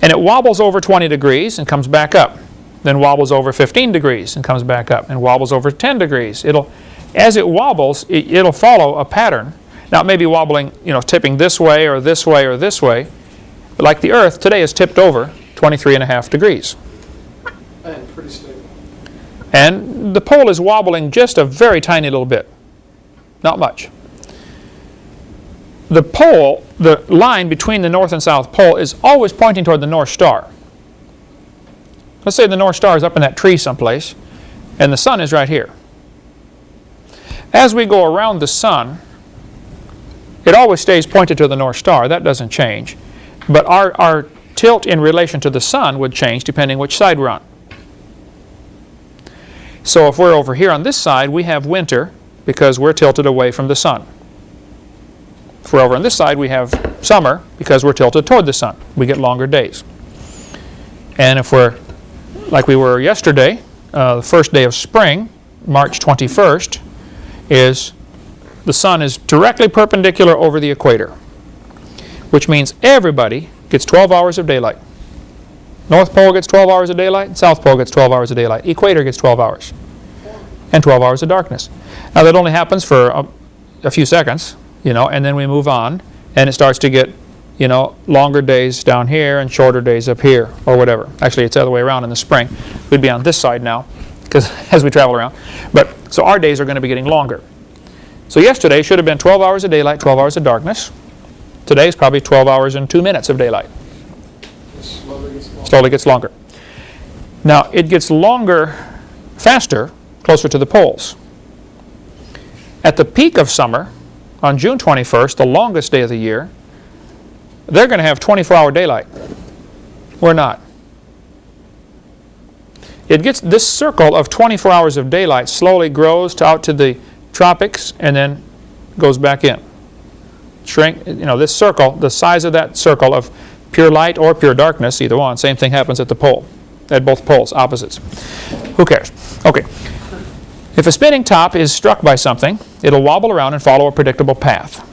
And it wobbles over 20 degrees and comes back up. Then wobbles over 15 degrees and comes back up. And wobbles over 10 degrees. It'll, as it wobbles, it, it'll follow a pattern. Now it may be wobbling, you know, tipping this way or this way or this way. But like the Earth, today is tipped over 23 and a half degrees. And pretty stable. And the pole is wobbling just a very tiny little bit. Not much. The pole, the line between the north and south pole is always pointing toward the North Star. Let's say the North Star is up in that tree someplace, and the sun is right here. As we go around the sun, it always stays pointed to the North Star. That doesn't change. But our, our tilt in relation to the sun would change depending which side we're on. So if we're over here on this side, we have winter because we're tilted away from the sun. If we're over on this side, we have summer because we're tilted toward the sun. We get longer days. And if we're like we were yesterday, uh, the first day of spring, March 21st, is the sun is directly perpendicular over the equator, which means everybody gets 12 hours of daylight. North Pole gets 12 hours of daylight, South Pole gets 12 hours of daylight, equator gets 12 hours, and 12 hours of darkness. Now that only happens for a, a few seconds, you know, and then we move on, and it starts to get, you know, longer days down here and shorter days up here, or whatever. Actually, it's the other way around in the spring. We'd be on this side now, because *laughs* as we travel around. But so our days are going to be getting longer. So yesterday should have been 12 hours of daylight, 12 hours of darkness. Today is probably 12 hours and 2 minutes of daylight. Slowly gets longer. Now, it gets longer faster closer to the poles. At the peak of summer, on June 21st, the longest day of the year, they're going to have 24-hour daylight. We're not. It gets this circle of 24 hours of daylight slowly grows to out to the tropics and then goes back in. Shrink, you know, this circle, the size of that circle of pure light or pure darkness, either one, same thing happens at the pole, at both poles, opposites. Who cares? Okay. If a spinning top is struck by something, it'll wobble around and follow a predictable path.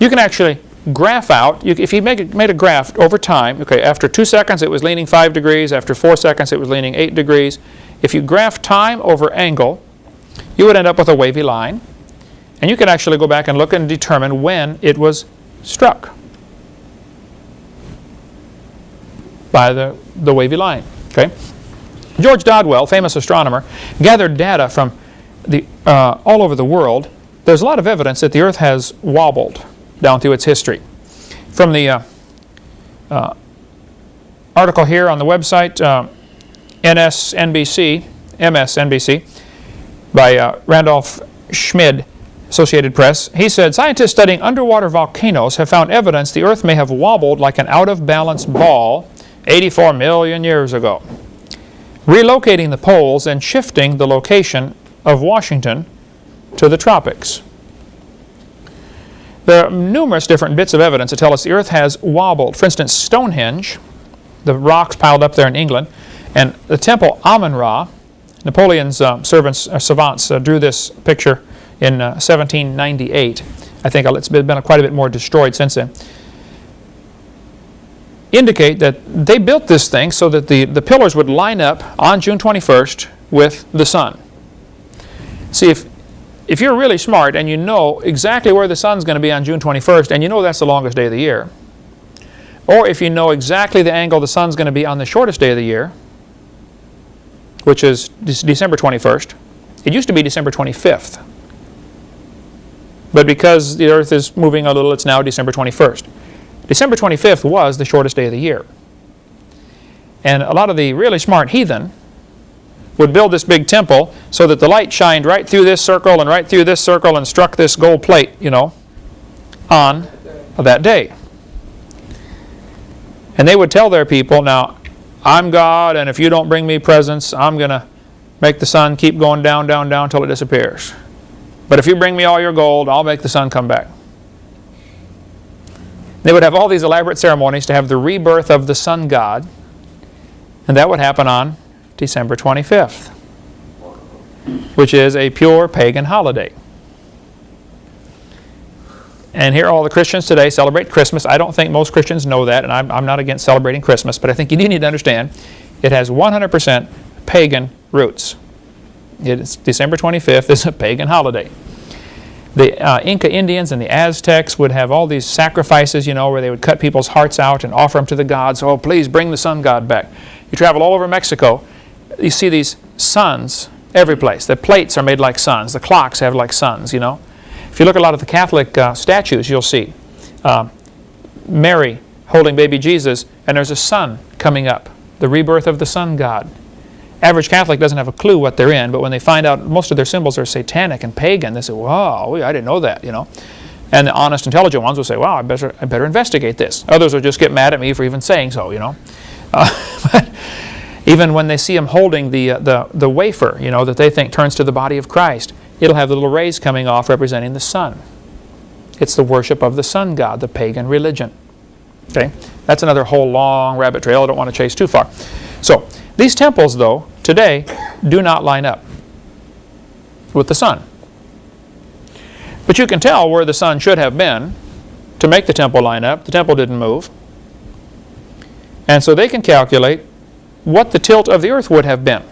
You can actually graph out, you, if you make made a graph over time, okay, after two seconds it was leaning five degrees, after four seconds it was leaning eight degrees. If you graph time over angle, you would end up with a wavy line. And you can actually go back and look and determine when it was struck by the, the wavy line. Okay? George Dodwell, famous astronomer, gathered data from the, uh, all over the world. There's a lot of evidence that the Earth has wobbled down through its history. From the uh, uh, article here on the website, uh, NSNBC, MSNBC, by uh, Randolph Schmid, Associated Press, he said, scientists studying underwater volcanoes have found evidence the Earth may have wobbled like an out-of-balance ball 84 million years ago. relocating the poles and shifting the location of Washington to the tropics. There are numerous different bits of evidence that tell us the Earth has wobbled. For instance, Stonehenge, the rocks piled up there in England, and the temple Amun-Ra, Napoleon's uh, servants, uh, savants uh, drew this picture in 1798. I think it's been quite a bit more destroyed since then. Indicate that they built this thing so that the, the pillars would line up on June 21st with the sun. See, if, if you're really smart and you know exactly where the sun's going to be on June 21st, and you know that's the longest day of the year, or if you know exactly the angle the sun's going to be on the shortest day of the year, which is December 21st. It used to be December 25th. But because the Earth is moving a little, it's now December 21st. December 25th was the shortest day of the year. And a lot of the really smart heathen would build this big temple so that the light shined right through this circle and right through this circle and struck this gold plate, you know, on that day. And they would tell their people, now, I'm God, and if you don't bring me presents, I'm going to make the sun keep going down, down, down until it disappears. But if you bring me all your gold, I'll make the sun come back. They would have all these elaborate ceremonies to have the rebirth of the sun god, and that would happen on December 25th, which is a pure pagan holiday. And here all the Christians today celebrate Christmas. I don't think most Christians know that, and I'm, I'm not against celebrating Christmas, but I think you do need to understand it has 100% pagan roots. It's December 25th is a pagan holiday. The uh, Inca Indians and the Aztecs would have all these sacrifices, you know, where they would cut people's hearts out and offer them to the gods. Oh, please bring the sun god back. You travel all over Mexico, you see these suns every place. The plates are made like suns. The clocks have like suns, you know. If you look at a lot of the Catholic uh, statues, you'll see uh, Mary holding baby Jesus, and there's a sun coming up, the rebirth of the sun god. Average Catholic doesn't have a clue what they're in, but when they find out most of their symbols are satanic and pagan, they say, wow, I didn't know that, you know. And the honest, intelligent ones will say, wow, I better, I better investigate this. Others will just get mad at me for even saying so, you know. *laughs* Uh, even when they see him holding the, uh, the, the wafer, you know, that they think turns to the body of Christ, it'll have the little rays coming off representing the sun. It's the worship of the sun god, the pagan religion. Okay, that's another whole long rabbit trail. I don't want to chase too far. So these temples, though, today do not line up with the sun. But you can tell where the sun should have been to make the temple line up. The temple didn't move. And so they can calculate what the tilt of the earth would have been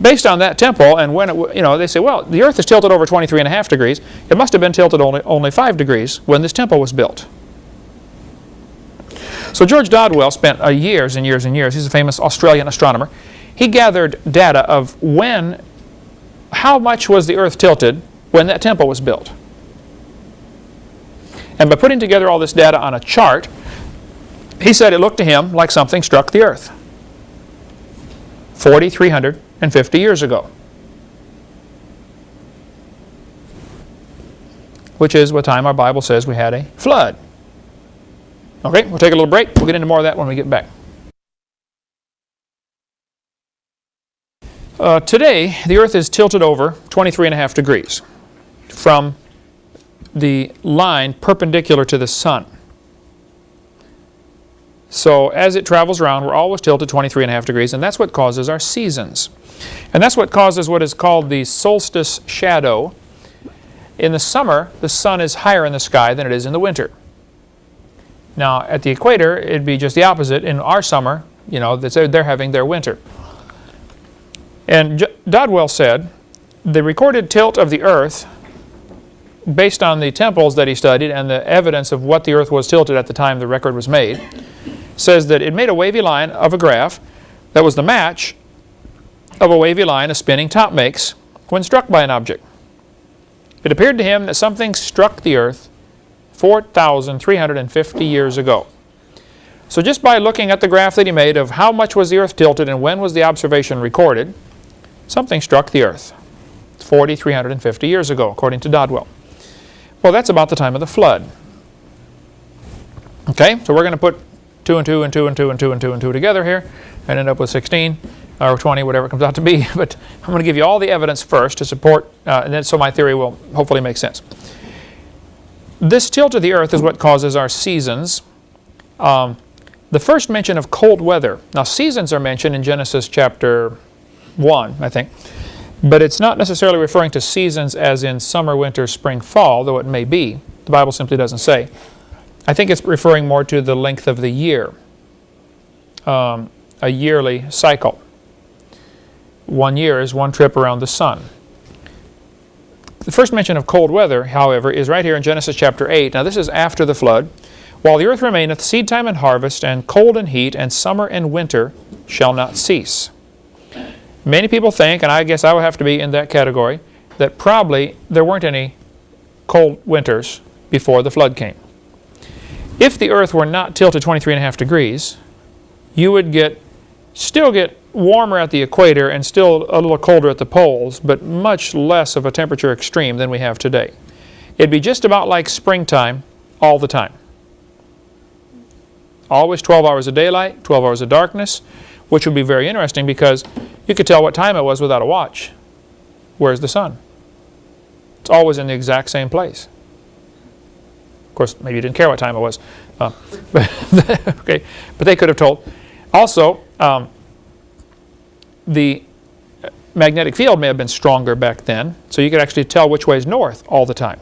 based on that temple and when it, you know, they say, well, the earth is tilted over 23 and a half degrees. It must have been tilted only, only 5 degrees when this temple was built. So George Dodwell spent uh, years and years and years, he's a famous Australian astronomer, he gathered data of when, how much was the earth tilted when that temple was built. And by putting together all this data on a chart, he said it looked to him like something struck the earth. 4,350 years ago. Which is what time our Bible says we had a flood. Okay, we'll take a little break. We'll get into more of that when we get back. Uh, today, the Earth is tilted over 23 and a half degrees from the line perpendicular to the Sun. So as it travels around, we're always tilted 23 and a half degrees, and that's what causes our seasons. And that's what causes what is called the solstice shadow. In the summer, the sun is higher in the sky than it is in the winter. Now, at the equator, it'd be just the opposite. In our summer, you know, they're having their winter. And Dodwell said, the recorded tilt of the earth, based on the temples that he studied and the evidence of what the earth was tilted at the time the record was made, says that it made a wavy line of a graph that was the match of a wavy line a spinning top makes when struck by an object. It appeared to him that something struck the earth 4,350 years ago. So just by looking at the graph that he made of how much was the earth tilted and when was the observation recorded, something struck the earth 4,350 years ago, according to Dodwell. Well, that's about the time of the flood. Okay, so we're going to put two and two and two and two and two and two and two together here and end up with 16 or 20, whatever it comes out to be. *laughs* But I'm going to give you all the evidence first to support, uh, and then so my theory will hopefully make sense. This tilt of the earth is what causes our seasons. Um, the first mention of cold weather. Now, seasons are mentioned in Genesis chapter 1, I think. But it's not necessarily referring to seasons as in summer, winter, spring, fall, though it may be. The Bible simply doesn't say. I think it's referring more to the length of the year, um, a yearly cycle. One year is one trip around the sun. The first mention of cold weather, however, is right here in Genesis chapter 8. Now, this is after the flood. While the earth remaineth, seed time and harvest, and cold and heat, and summer and winter shall not cease. Many people think, and I guess I would have to be in that category, that probably there weren't any cold winters before the flood came. If the earth were not tilted 23 and a half degrees, you would get still get warmer at the equator and still a little colder at the poles, but much less of a temperature extreme than we have today. It'd be just about like springtime all the time. Always 12 hours of daylight, 12 hours of darkness, which would be very interesting because you could tell what time it was without a watch. Where's the sun? It's always in the exact same place. Of course, maybe you didn't care what time it was. Uh, but *laughs* okay, but they could have told. Also, um, the magnetic field may have been stronger back then, so you could actually tell which way is north all the time.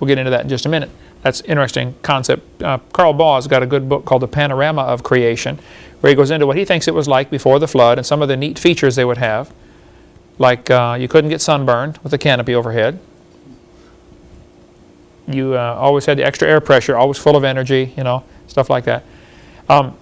We'll get into that in just a minute. That's an interesting concept. Uh, Carl Baugh's got a good book called The Panorama of Creation, where he goes into what he thinks it was like before the flood and some of the neat features they would have. Like uh, you couldn't get sunburned with a canopy overhead. You uh, always had the extra air pressure, always full of energy, you know, stuff like that. Um,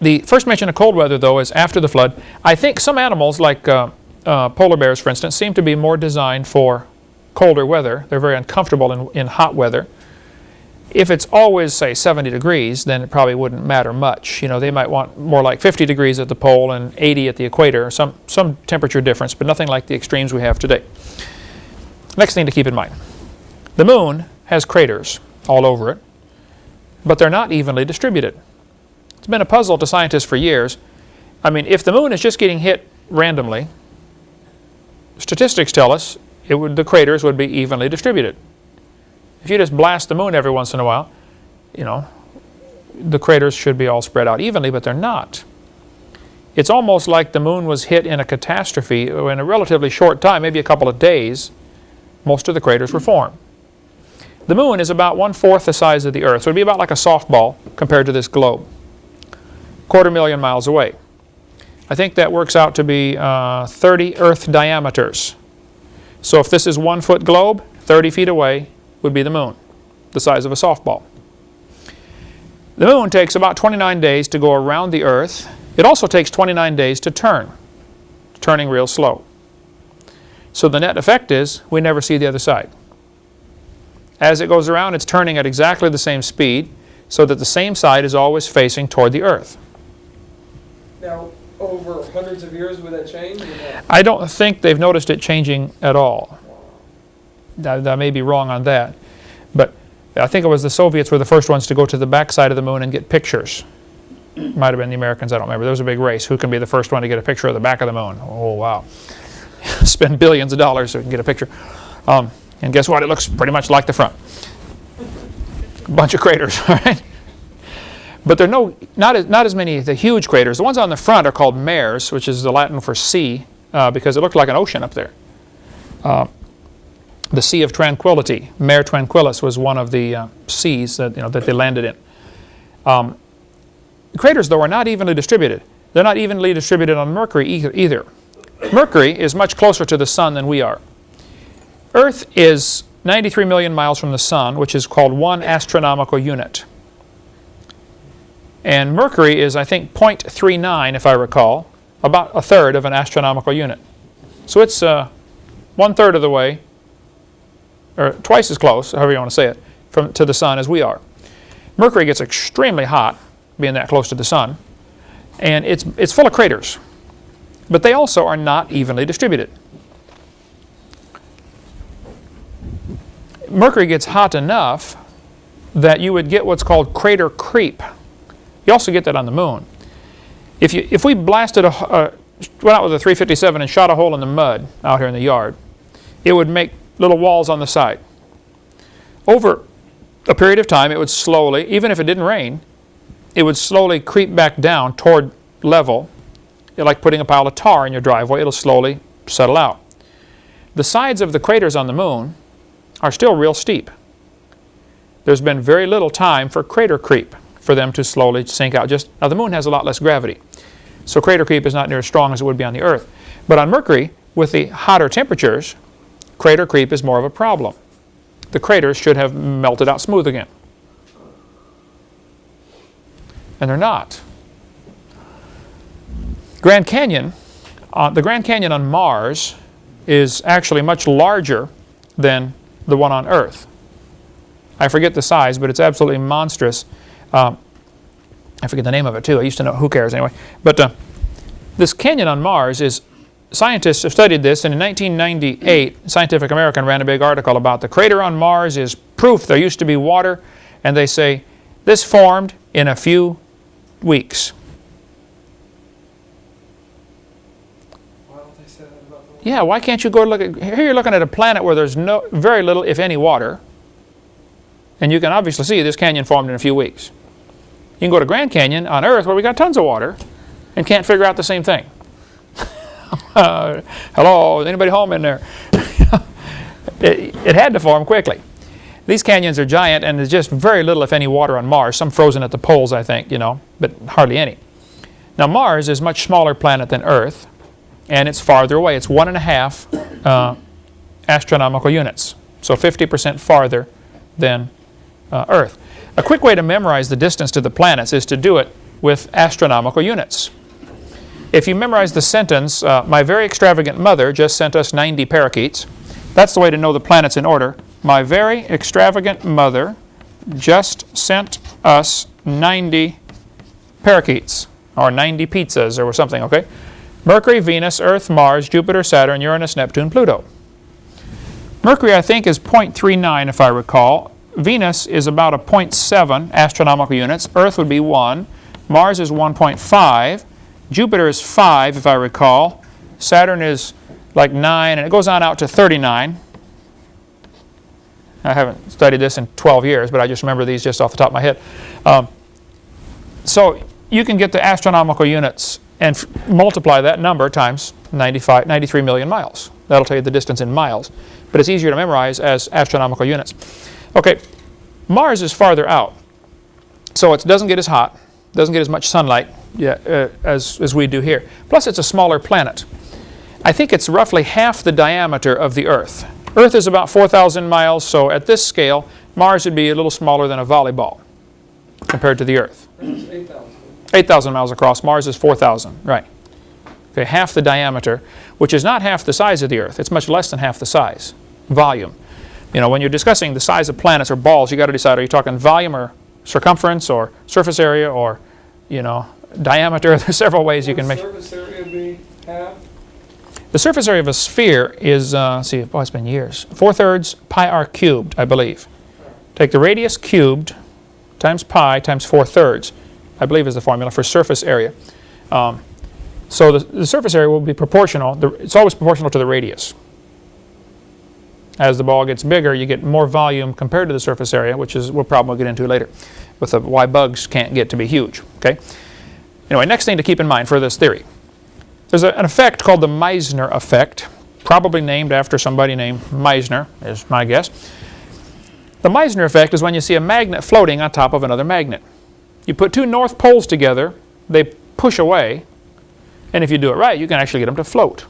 the first mention of cold weather, though, is after the flood. I think some animals, like uh, uh, polar bears, for instance, seem to be more designed for colder weather. They're very uncomfortable in, in hot weather. If it's always, say, 70 degrees, then it probably wouldn't matter much. You know, they might want more like 50 degrees at the pole and 80 at the equator, some, some temperature difference, but nothing like the extremes we have today. Next thing to keep in mind. The moon has craters all over it, but they're not evenly distributed. It's been a puzzle to scientists for years. I mean, if the moon is just getting hit randomly, statistics tell us would, the craters would be evenly distributed. If you just blast the moon every once in a while, you know, the craters should be all spread out evenly, but they're not. It's almost like the moon was hit in a catastrophe in a relatively short time, maybe a couple of days, most of the craters were formed. The moon is about one-fourth the size of the Earth, so it would be about like a softball compared to this globe, quarter million miles away. I think that works out to be uh, 30 Earth diameters. So if this is one foot globe, 30 feet away would be the moon, the size of a softball. The moon takes about 29 days to go around the Earth. It also takes 29 days to turn, turning real slow. So the net effect is we never see the other side. As it goes around, it's turning at exactly the same speed so that the same side is always facing toward the Earth. Now, over hundreds of years, would that change? I don't think they've noticed it changing at all. I, I may be wrong on that. But I think it was the Soviets were the first ones to go to the backside of the moon and get pictures. Might have been the Americans, I don't remember. There was a big race. Who can be the first one to get a picture of the back of the moon? Oh, wow. *laughs* Spend billions of dollars to get a picture. Um, and guess what? It looks pretty much like the front. A bunch of craters, *laughs* all right? But there are no, not as, not as many, the huge craters. The ones on the front are called mares, which is the Latin for sea, uh, because it looked like an ocean up there. Uh, the Sea of Tranquility, Mare Tranquillus, was one of the uh, seas that, you know, that they landed in. Um, craters, though, are not evenly distributed. They're not evenly distributed on Mercury either. Mercury is much closer to the Sun than we are. Earth is 93 million miles from the Sun, which is called one astronomical unit. And Mercury is, I think, 0.39, if I recall, about a third of an astronomical unit. So it's uh, one third of the way, or twice as close, however you want to say it, from, to the Sun as we are. Mercury gets extremely hot, being that close to the Sun, and it's, it's full of craters. But they also are not evenly distributed. Mercury gets hot enough that you would get what's called crater creep. You also get that on the moon. If, you, if we blasted a, uh, went out with a 357 and shot a hole in the mud out here in the yard, it would make little walls on the side. Over a period of time, it would slowly, even if it didn't rain, it would slowly creep back down toward level. Like putting a pile of tar in your driveway, it'll slowly settle out. The sides of the craters on the moon are still real steep. There's been very little time for crater creep for them to slowly sink out. Just Now the moon has a lot less gravity, so crater creep is not near as strong as it would be on the Earth. But on Mercury, with the hotter temperatures, crater creep is more of a problem. The craters should have melted out smooth again. And they're not. Grand Canyon, uh, the Grand Canyon on Mars is actually much larger than the one on Earth. I forget the size, but it's absolutely monstrous. Um, I forget the name of it too. I used to know. Who cares anyway? But uh, this canyon on Mars is. Scientists have studied this, and in 1998, Scientific American ran a big article about the crater on Mars is proof there used to be water, and they say this formed in a few weeks. Why don't they say that about the? Yeah, why can't you go look at, here you're looking at a planet where there's no, very little, if any, water. And you can obviously see this canyon formed in a few weeks. You can go to Grand Canyon on Earth where we got tons of water and can't figure out the same thing. uh, *laughs* hello, is anybody home in there? *laughs* it, it had to form quickly. These canyons are giant and there's just very little, if any, water on Mars. Some frozen at the poles, I think, you know, but hardly any. Now Mars is a much smaller planet than Earth and it's farther away. It's one and a half uh, astronomical units, so 50% farther than uh, Earth. A quick way to memorize the distance to the planets is to do it with astronomical units. If you memorize the sentence, uh, my very extravagant mother just sent us 90 parakeets, that's the way to know the planets in order. My very extravagant mother just sent us 90 parakeets, or 90 pizzas, or something, okay? Mercury, Venus, Earth, Mars, Jupiter, Saturn, Uranus, Neptune, Pluto. Mercury, I think, is 0.39 if I recall. Venus is about a 0.7 astronomical units. Earth would be 1. Mars is 1.5. Jupiter is 5 if I recall. Saturn is like 9 and it goes on out to 39. I haven't studied this in 12 years, but I just remember these just off the top of my head. Um, so you can get the astronomical units and multiply that number times 95, 93 million miles. That'll tell you the distance in miles. But it's easier to memorize as astronomical units. Okay, Mars is farther out. So it doesn't get as hot, doesn't get as much sunlight yeah, uh, as, as we do here. Plus it's a smaller planet. I think it's roughly half the diameter of the Earth. Earth is about 4,000 miles, so at this scale, Mars would be a little smaller than a volleyball compared to the Earth. 8,000. 8,000 miles across. Mars is 4,000, right. Okay, half the diameter, which is not half the size of the Earth. It's much less than half the size, volume. You know, when you're discussing the size of planets or balls, you got to decide, are you talking volume or circumference or surface area or, you know, diameter? *laughs* There's several ways you can make. surface area be half? The surface area of a sphere is, uh, see, oh, it's been years, 4 thirds pi r cubed, I believe. Take the radius cubed times pi times 4 thirds, I believe is the formula for surface area. Um, so the, the surface area will be proportional, the, it's always proportional to the radius. As the ball gets bigger, you get more volume compared to the surface area, which is a problem we'll probably get into later, with the, why bugs can't get to be huge, okay? Anyway, next thing to keep in mind for this theory. There's a, an effect called the Meissner effect, probably named after somebody named Meissner, is my guess. The Meissner effect is when you see a magnet floating on top of another magnet. You put two north poles together, they push away, and if you do it right, you can actually get them to float.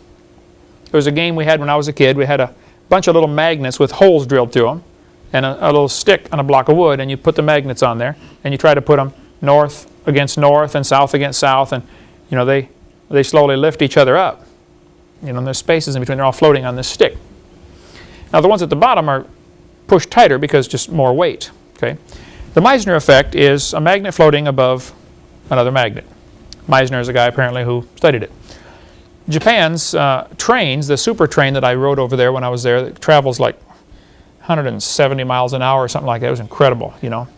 There was a game we had when I was a kid. We had a bunch of little magnets with holes drilled through them and a, a little stick on a block of wood, and you put the magnets on there, and you try to put them north against north and south against south, and you know they they slowly lift each other up. You know, there's spaces in between. They're all floating on this stick. Now the ones at the bottom are pushed tighter because just more weight. Okay. The Meissner effect is a magnet floating above another magnet. Meissner is a guy apparently who studied it. Japan's uh, trains, the super train that I rode over there when I was there, it travels like 170 miles an hour or something like that. It was incredible, you know.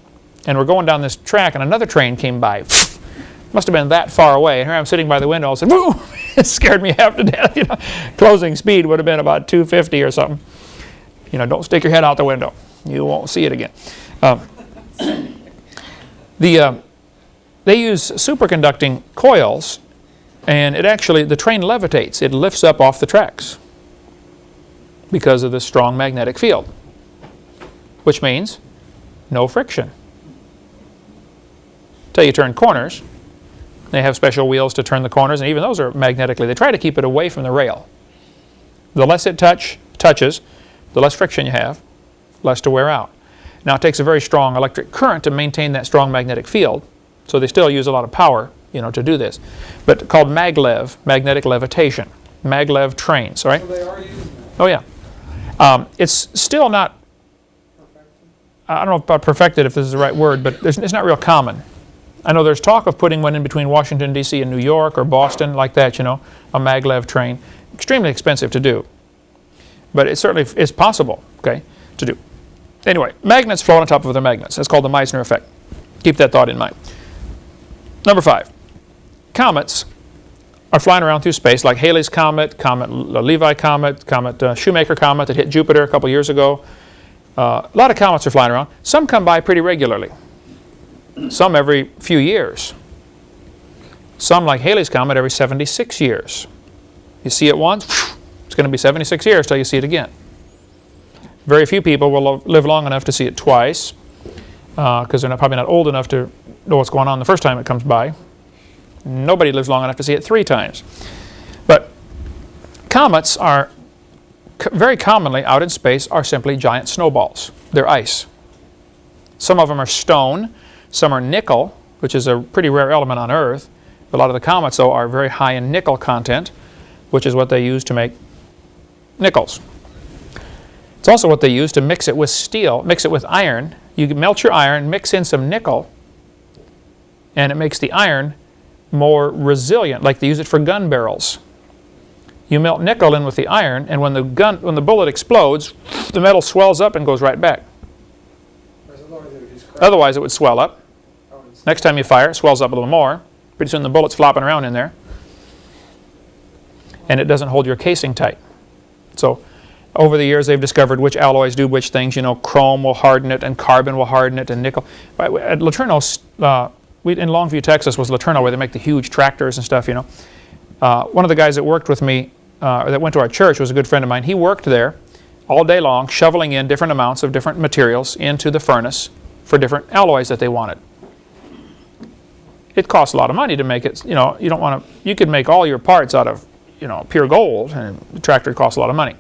And we're going down this track and another train came by. *laughs* Must have been that far away. And here I'm sitting by the window, and said, "Woo!" *laughs* It scared me half to death. *laughs* You know, closing speed would have been about 250 or something. You know, don't stick your head out the window. You won't see it again. Um, the uh, they use superconducting coils, and it actually the train levitates. It lifts up off the tracks because of the strong magnetic field, which means no friction. Till you turn corners, they have special wheels to turn the corners, and even those are magnetically. They try to keep it away from the rail. The less it touch touches, the less friction you have, less to wear out. Now it takes a very strong electric current to maintain that strong magnetic field, so they still use a lot of power, you know, to do this. But called maglev, magnetic levitation, maglev trains, all right? So they are using that. Oh yeah. Um, it's still not, I don't know about perfected if this is the right word, but it's not real common. I know there's talk of putting one in between Washington D.C. and New York or Boston like that, you know, a maglev train. Extremely expensive to do. But it certainly is possible, okay, to do. Anyway, magnets float on top of other magnets. That's called the Meissner effect. Keep that thought in mind. Number five, comets are flying around through space like Halley's Comet, Comet Levy Comet, Comet uh, Shoemaker Comet that hit Jupiter a couple years ago. Uh, a lot of comets are flying around. Some come by pretty regularly. Some every few years. Some like Halley's Comet every 76 years. You see it once, it's going to be 76 years till you see it again. Very few people will live long enough to see it twice uh, because they're not, probably not old enough to know what's going on the first time it comes by. Nobody lives long enough to see it three times. But comets are very commonly out in space are simply giant snowballs. They're ice. Some of them are stone, some are nickel, which is a pretty rare element on Earth. A lot of the comets, though, are very high in nickel content, which is what they use to make nickels. It's also what they use to mix it with steel, mix it with iron. You melt your iron, mix in some nickel, and it makes the iron more resilient, like they use it for gun barrels. You melt nickel in with the iron, and when the gun, when the bullet explodes, the metal swells up and goes right back. Otherwise it would swell up. Next time you fire, it swells up a little more. Pretty soon the bullet's flopping around in there. And it doesn't hold your casing tight. So over the years, they've discovered which alloys do which things. You know, chrome will harden it, and carbon will harden it, and nickel. At LeTourneau, uh, we, in Longview, Texas, was LeTourneau, where they make the huge tractors and stuff, you know. Uh, one of the guys that worked with me, uh, that went to our church, was a good friend of mine. He worked there all day long, shoveling in different amounts of different materials into the furnace for different alloys that they wanted it costs a lot of money to make it, you know, you don't want to, you could make all your parts out of, you know, pure gold, and the tractor costs a lot of money.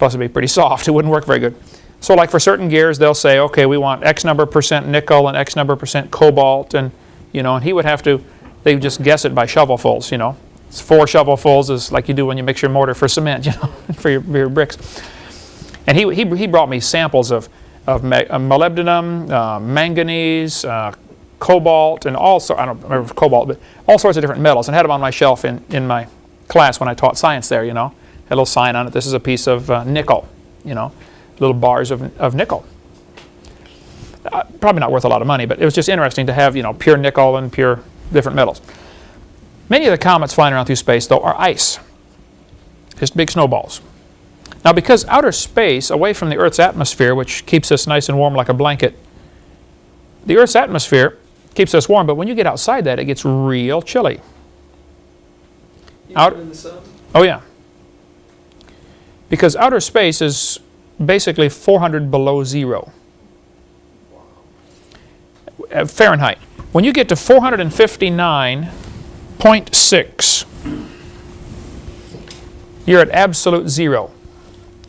Plus it'd be pretty soft, it wouldn't work very good. So like for certain gears, they'll say, okay, we want X number percent nickel and X number percent cobalt, and, you know, and he would have to, they would just guess it by shovelfuls, you know. It's four shovelfuls is like you do when you mix your mortar for cement, *laughs* you know, for your, your bricks. And he, he, he brought me samples of, of uh, molybdenum, uh, manganese, uh, cobalt, and all sorts, I don't remember cobalt, but all sorts of different metals, and had them on my shelf in, in my class when I taught science there, you know. A little sign on it, this is a piece of uh, nickel, you know, little bars of, of nickel. Uh, probably not worth a lot of money, but it was just interesting to have, you know, pure nickel and pure different metals. Many of the comets flying around through space, though, are ice, just big snowballs. Now, because outer space, away from the Earth's atmosphere, which keeps us nice and warm like a blanket, the Earth's atmosphere keeps us warm, but when you get outside that, it gets real chilly. Out- in the sun? Oh, yeah. Because outer space is basically 400 below zero. Uh, Fahrenheit. When you get to 459.6, you're at absolute zero.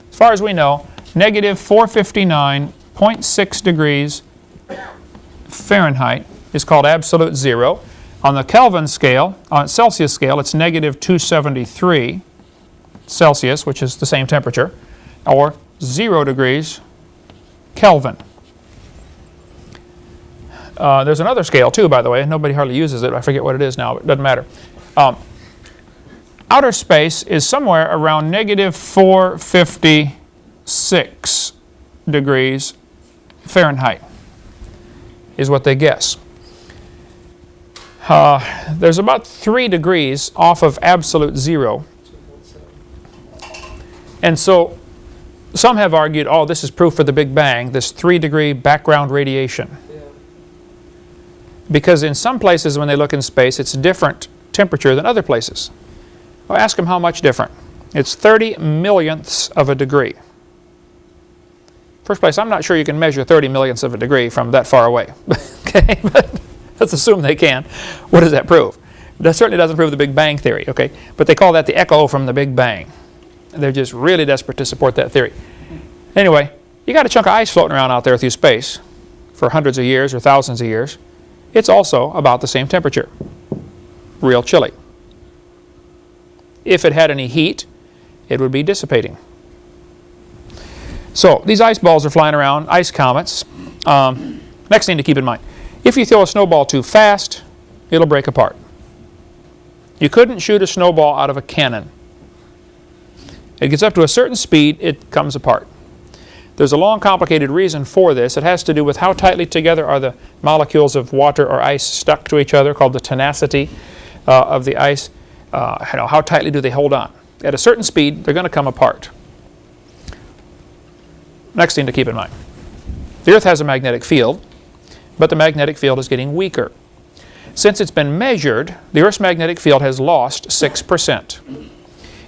As far as we know, negative 459.6 degrees Fahrenheit is called absolute zero. On the Kelvin scale, on Celsius scale, it's negative 273 Celsius, which is the same temperature, or 0 degrees Kelvin. Uh, there's another scale too, by the way. Nobody hardly uses it. I forget what it is now, but it doesn't matter. Um, outer space is somewhere around negative 456 degrees Fahrenheit, is what they guess. uh, there's about three degrees off of absolute zero. And so some have argued, oh, this is proof for the Big Bang, this three degree background radiation. Because in some places when they look in space, it's different temperature than other places. Well, ask them how much different. It's 30 millionths of a degree. First place, I'm not sure you can measure 30 millionths of a degree from that far away. *laughs* okay, but let's assume they can. What does that prove? That certainly doesn't prove the Big Bang theory, okay? But they call that the echo from the Big Bang. They're just really desperate to support that theory. Anyway, you got a chunk of ice floating around out there through space for hundreds of years or thousands of years. It's also about the same temperature. Real chilly. If it had any heat, it would be dissipating. So these ice balls are flying around, ice comets. Um, next thing to keep in mind, if you throw a snowball too fast, it'll break apart. You couldn't shoot a snowball out of a cannon. It gets up to a certain speed, it comes apart. There's a long, complicated reason for this. It has to do with how tightly together are the molecules of water or ice stuck to each other, called the tenacity uh, of the ice. Uh, how tightly do they hold on? At a certain speed, they're going to come apart. Next thing to keep in mind. The Earth has a magnetic field, but the magnetic field is getting weaker. Since it's been measured, the Earth's magnetic field has lost 6%.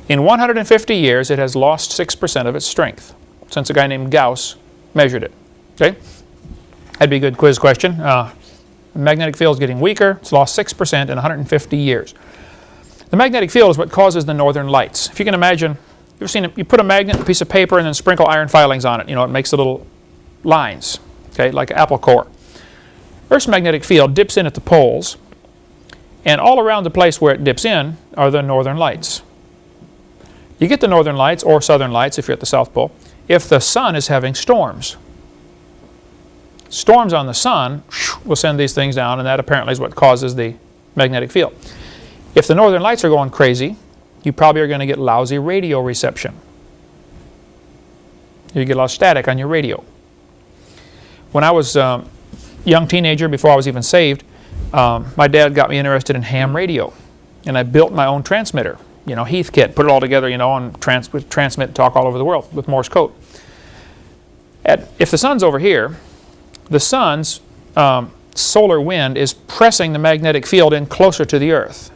In 150 years, it has lost 6% of its strength, since a guy named Gauss measured it. Okay? That'd be a good quiz question. Uh, magnetic field is getting weaker. It's lost 6% in 150 years. The magnetic field is what causes the northern lights. If you can imagine, you ever seen it, you put a magnet, a piece of paper, and then sprinkle iron filings on it. You know, it makes the little lines, okay, like apple core. Earth's magnetic field dips in at the poles, and all around the place where it dips in are the northern lights. You get the northern lights or southern lights if you're at the South Pole if the sun is having storms. Storms on the sun will send these things down and that apparently is what causes the magnetic field. If the northern lights are going crazy, you probably are going to get lousy radio reception. You get a lot of static on your radio. When I was a um, young teenager, before I was even saved, um, my dad got me interested in ham radio. And I built my own transmitter, you know, Heathkit, put it all together, you know, and trans transmit talk all over the world with Morse code. At, if the sun's over here, the sun's um, solar wind is pressing the magnetic field in closer to the Earth.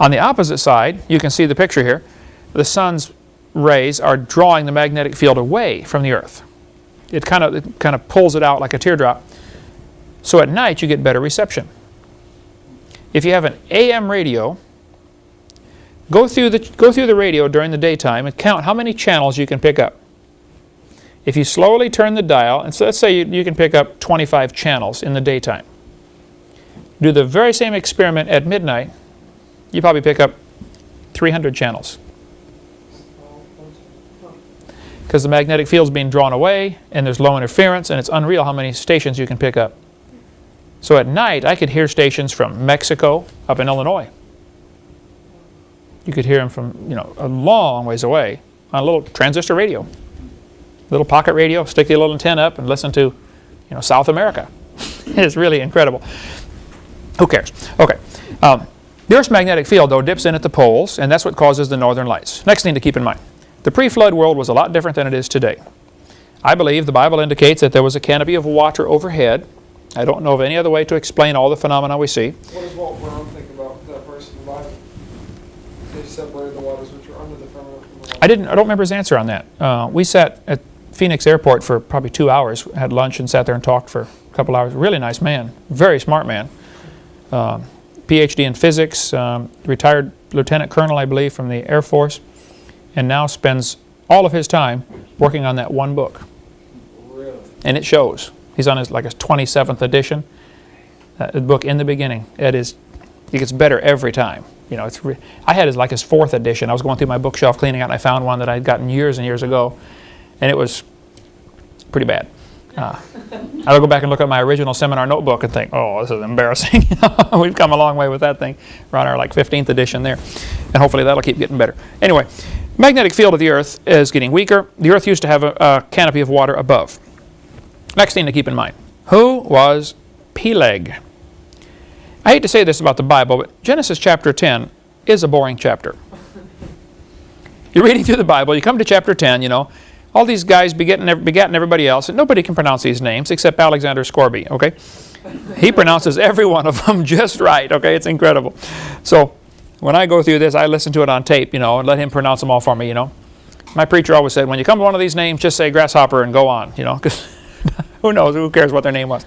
On the opposite side, you can see the picture here, the sun's rays are drawing the magnetic field away from the Earth. It kind of, it kind of pulls it out like a teardrop. So at night, you get better reception. If you have an AM radio, go through the, go through the radio during the daytime and count how many channels you can pick up. If you slowly turn the dial, and so let's say you, you can pick up 25 channels in the daytime. Do the very same experiment at midnight, you probably pick up 300 channels. Because the magnetic field is being drawn away and there's low interference and it's unreal how many stations you can pick up. So at night I could hear stations from Mexico up in Illinois. You could hear them from you know a long ways away on a little transistor radio. Little pocket radio, stick the little antenna up and listen to you know South America. *laughs* it's really incredible. Who cares? Okay. Um, the Earth's magnetic field, though, dips in at the poles, and that's what causes the northern lights. Next thing to keep in mind. The pre-flood world was a lot different than it is today. I believe the Bible indicates that there was a canopy of water overhead. I don't know of any other way to explain all the phenomena we see. What think about that verse in the Bible? They separated the waters which were under the firmament from the water. I didn't. I don't remember his answer on that. Uh, we sat at Phoenix Airport for probably two hours, had lunch, and sat there and talked for a couple hours. Really nice man, very smart man. Um, PhD in physics, um, retired lieutenant colonel, I believe, from the Air Force, and now spends all of his time working on that one book. Really? And it shows. He's on his like his 27th edition. Uh, the book in the beginning. It is. It gets better every time. You know, it's. I had his like his fourth edition. I was going through my bookshelf cleaning out, and I found one that I'd gotten years and years ago, and it was pretty bad. Uh, *laughs* I'll go back and look at my original seminar notebook and think, oh, this is embarrassing. *laughs* We've come a long way with that thing. We're on our like 15th edition there. And hopefully that'll keep getting better. Anyway, magnetic field of the Earth is getting weaker. The Earth used to have a, a canopy of water above. Next thing to keep in mind. Who was Peleg? I hate to say this about the Bible, but Genesis chapter 10 is a boring chapter. You're reading through the Bible, you come to chapter 10, you know, all these guys begetting everybody else, and nobody can pronounce these names except Alexander Scourby, okay? He pronounces every one of them *laughs* just right, okay? It's incredible. So when I go through this, I listen to it on tape, you know, and let him pronounce them all for me, you know. My preacher always said, when you come to one of these names, just say grasshopper and go on, you know, because *laughs* who knows, who cares what their name was.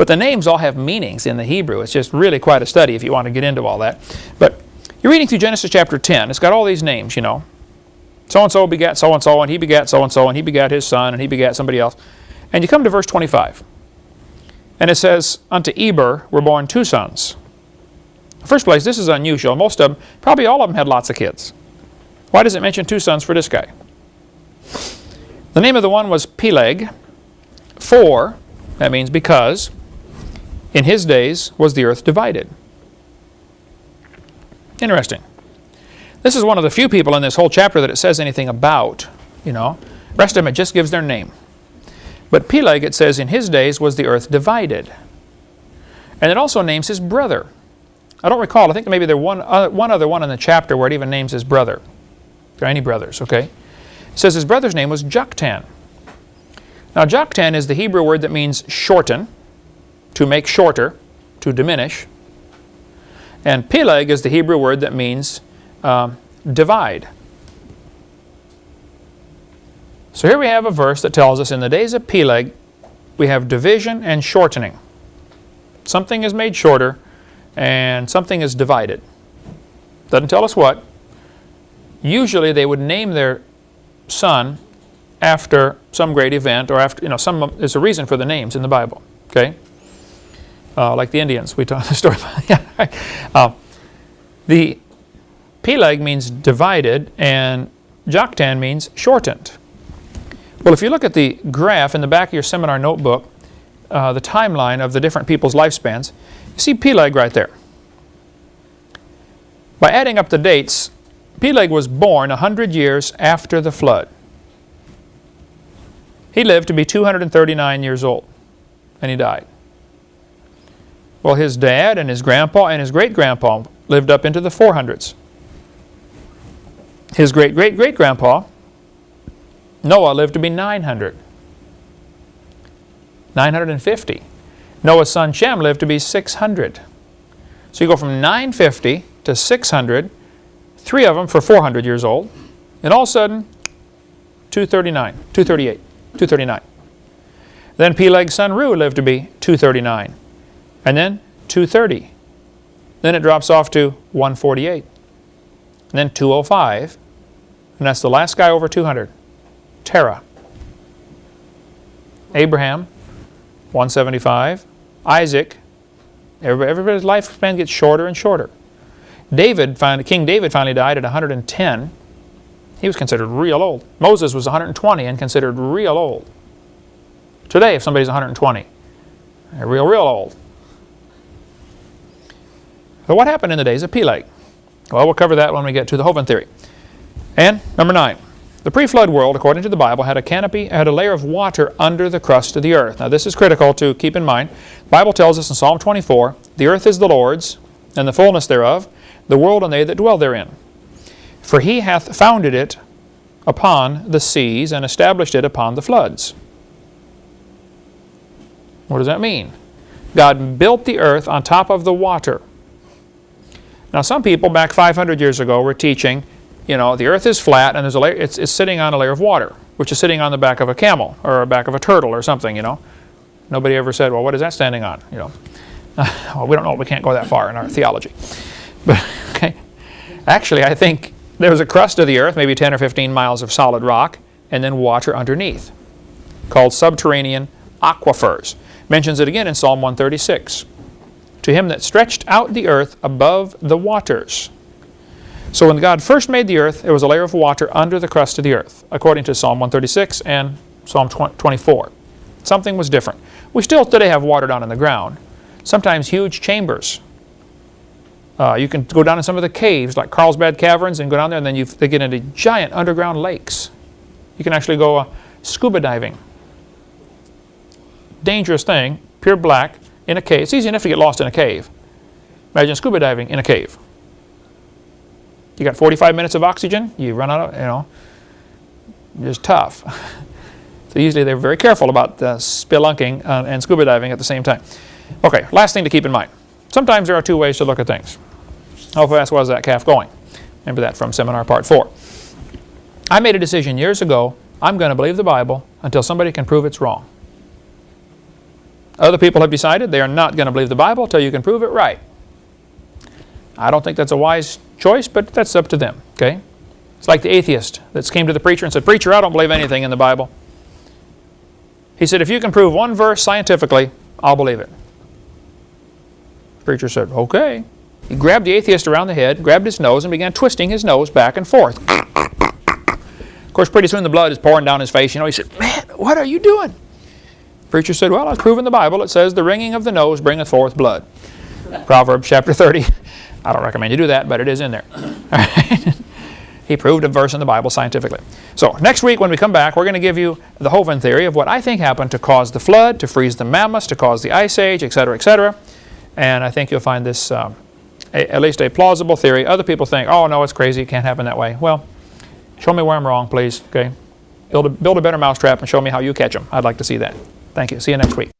But the names all have meanings in the Hebrew. It's just really quite a study if you want to get into all that. But you're reading through Genesis chapter 10. It's got all these names, you know. So-and-so begat so-and-so, and he begat so-and-so, and he begat his son, and he begat somebody else. And you come to verse 25. And it says, Unto Eber were born two sons. First place, this is unusual. Most of them, probably all of them had lots of kids. Why does it mention two sons for this guy? The name of the one was Peleg. For, that means because, in his days was the earth divided. Interesting. This is one of the few people in this whole chapter that it says anything about, you know. rest of them it just gives their name. But Peleg, it says, in his days was the earth divided. And it also names his brother. I don't recall, I think maybe there one, uh, one other one in the chapter where it even names his brother. There are any brothers, okay? It says his brother's name was Joktan. Now Joktan is the Hebrew word that means shorten, to make shorter, to diminish. And Peleg is the Hebrew word that means um, divide. So here we have a verse that tells us in the days of Peleg, we have division and shortening. Something is made shorter and something is divided. Doesn't tell us what. Usually they would name their son after some great event or after, you know, some, there's a reason for the names in the Bible, okay? Uh, like the Indians, we talked *laughs* the story uh, the Peleg means divided and Joktan means shortened. Well, if you look at the graph in the back of your seminar notebook, uh, the timeline of the different people's lifespans, you see Peleg right there. By adding up the dates, Peleg was born 100 years after the flood. He lived to be 239 years old, and he died. Well, his dad and his grandpa and his great-grandpa lived up into the 400s. His great-great-great-grandpa, Noah, lived to be 900. 950. Noah's son Shem lived to be 600. So you go from 950 to 600, three of them for 400 years old, and all of a sudden, 239, 238, 239. Then Peleg's son Reu lived to be 239, and then 230. Then it drops off to 148, and then 205, and that's the last guy over 200, Terah. Abraham, 175. Isaac, everybody's lifespan gets shorter and shorter. David, finally, King David finally died at 110. He was considered real old. Moses was 120 and considered real old. Today, if somebody's 120, they're real, real old. So what happened in the days of Peleg? Well, we'll cover that when we get to the Hovind theory. And number nine, the pre-flood world, according to the Bible, had a canopy, had a layer of water under the crust of the earth. Now this is critical to keep in mind. The Bible tells us in Psalm 24, the earth is the Lord's, and the fullness thereof, the world and they that dwell therein. For he hath founded it upon the seas and established it upon the floods. What does that mean? God built the earth on top of the water. Now some people back 500 years ago were teaching you know, the earth is flat and there's a layer, it's, it's sitting on a layer of water, which is sitting on the back of a camel or the back of a turtle or something, you know. Nobody ever said, well, what is that standing on, you know. *laughs* well, we don't know, we can't go that far in our theology. *laughs* But, okay, actually I think there was a crust of the earth, maybe 10 or 15 miles of solid rock, and then water underneath, called subterranean aquifers. Mentions it again in Psalm 136. To him that stretched out the earth above the waters, so when God first made the earth, there was a layer of water under the crust of the earth, according to Psalm 136 and Psalm 24. Something was different. We still today have water down in the ground, sometimes huge chambers. Uh, you can go down in some of the caves, like Carlsbad Caverns, and go down there, and then you, they get into giant underground lakes. You can actually go uh, scuba diving. Dangerous thing, pure black, in a cave. It's easy enough to get lost in a cave. Imagine scuba diving in a cave. You got 45 minutes of oxygen, you run out of, you know, just tough. *laughs* so usually they're very careful about uh, spelunking uh, and scuba diving at the same time. Okay, last thing to keep in mind. Sometimes there are two ways to look at things. How fast was that calf going? Remember that from seminar part four. I made a decision years ago, I'm going to believe the Bible until somebody can prove it's wrong. Other people have decided they are not going to believe the Bible until you can prove it right. I don't think that's a wise choice, but that's up to them, okay? It's like the atheist that came to the preacher and said, Preacher, I don't believe anything in the Bible. He said, if you can prove one verse scientifically, I'll believe it. The preacher said, okay. He grabbed the atheist around the head, grabbed his nose, and began twisting his nose back and forth. Of course, pretty soon the blood is pouring down his face. You know, he said, man, what are you doing? Preacher said, well, I've proven the Bible. It says the wringing of the nose bringeth forth blood. Proverbs chapter 30. *laughs* I don't recommend you do that, but it is in there. *laughs* He proved a verse in the Bible scientifically. So next week when we come back, we're going to give you the Hovind theory of what I think happened to cause the flood, to freeze the mammoths, to cause the ice age, etc., etc. And I think you'll find this um, a, at least a plausible theory. Other people think, oh no, it's crazy, it can't happen that way. Well, show me where I'm wrong, please. Okay, build a, build a better mousetrap and show me how you catch them. I'd like to see that. Thank you. See you next week.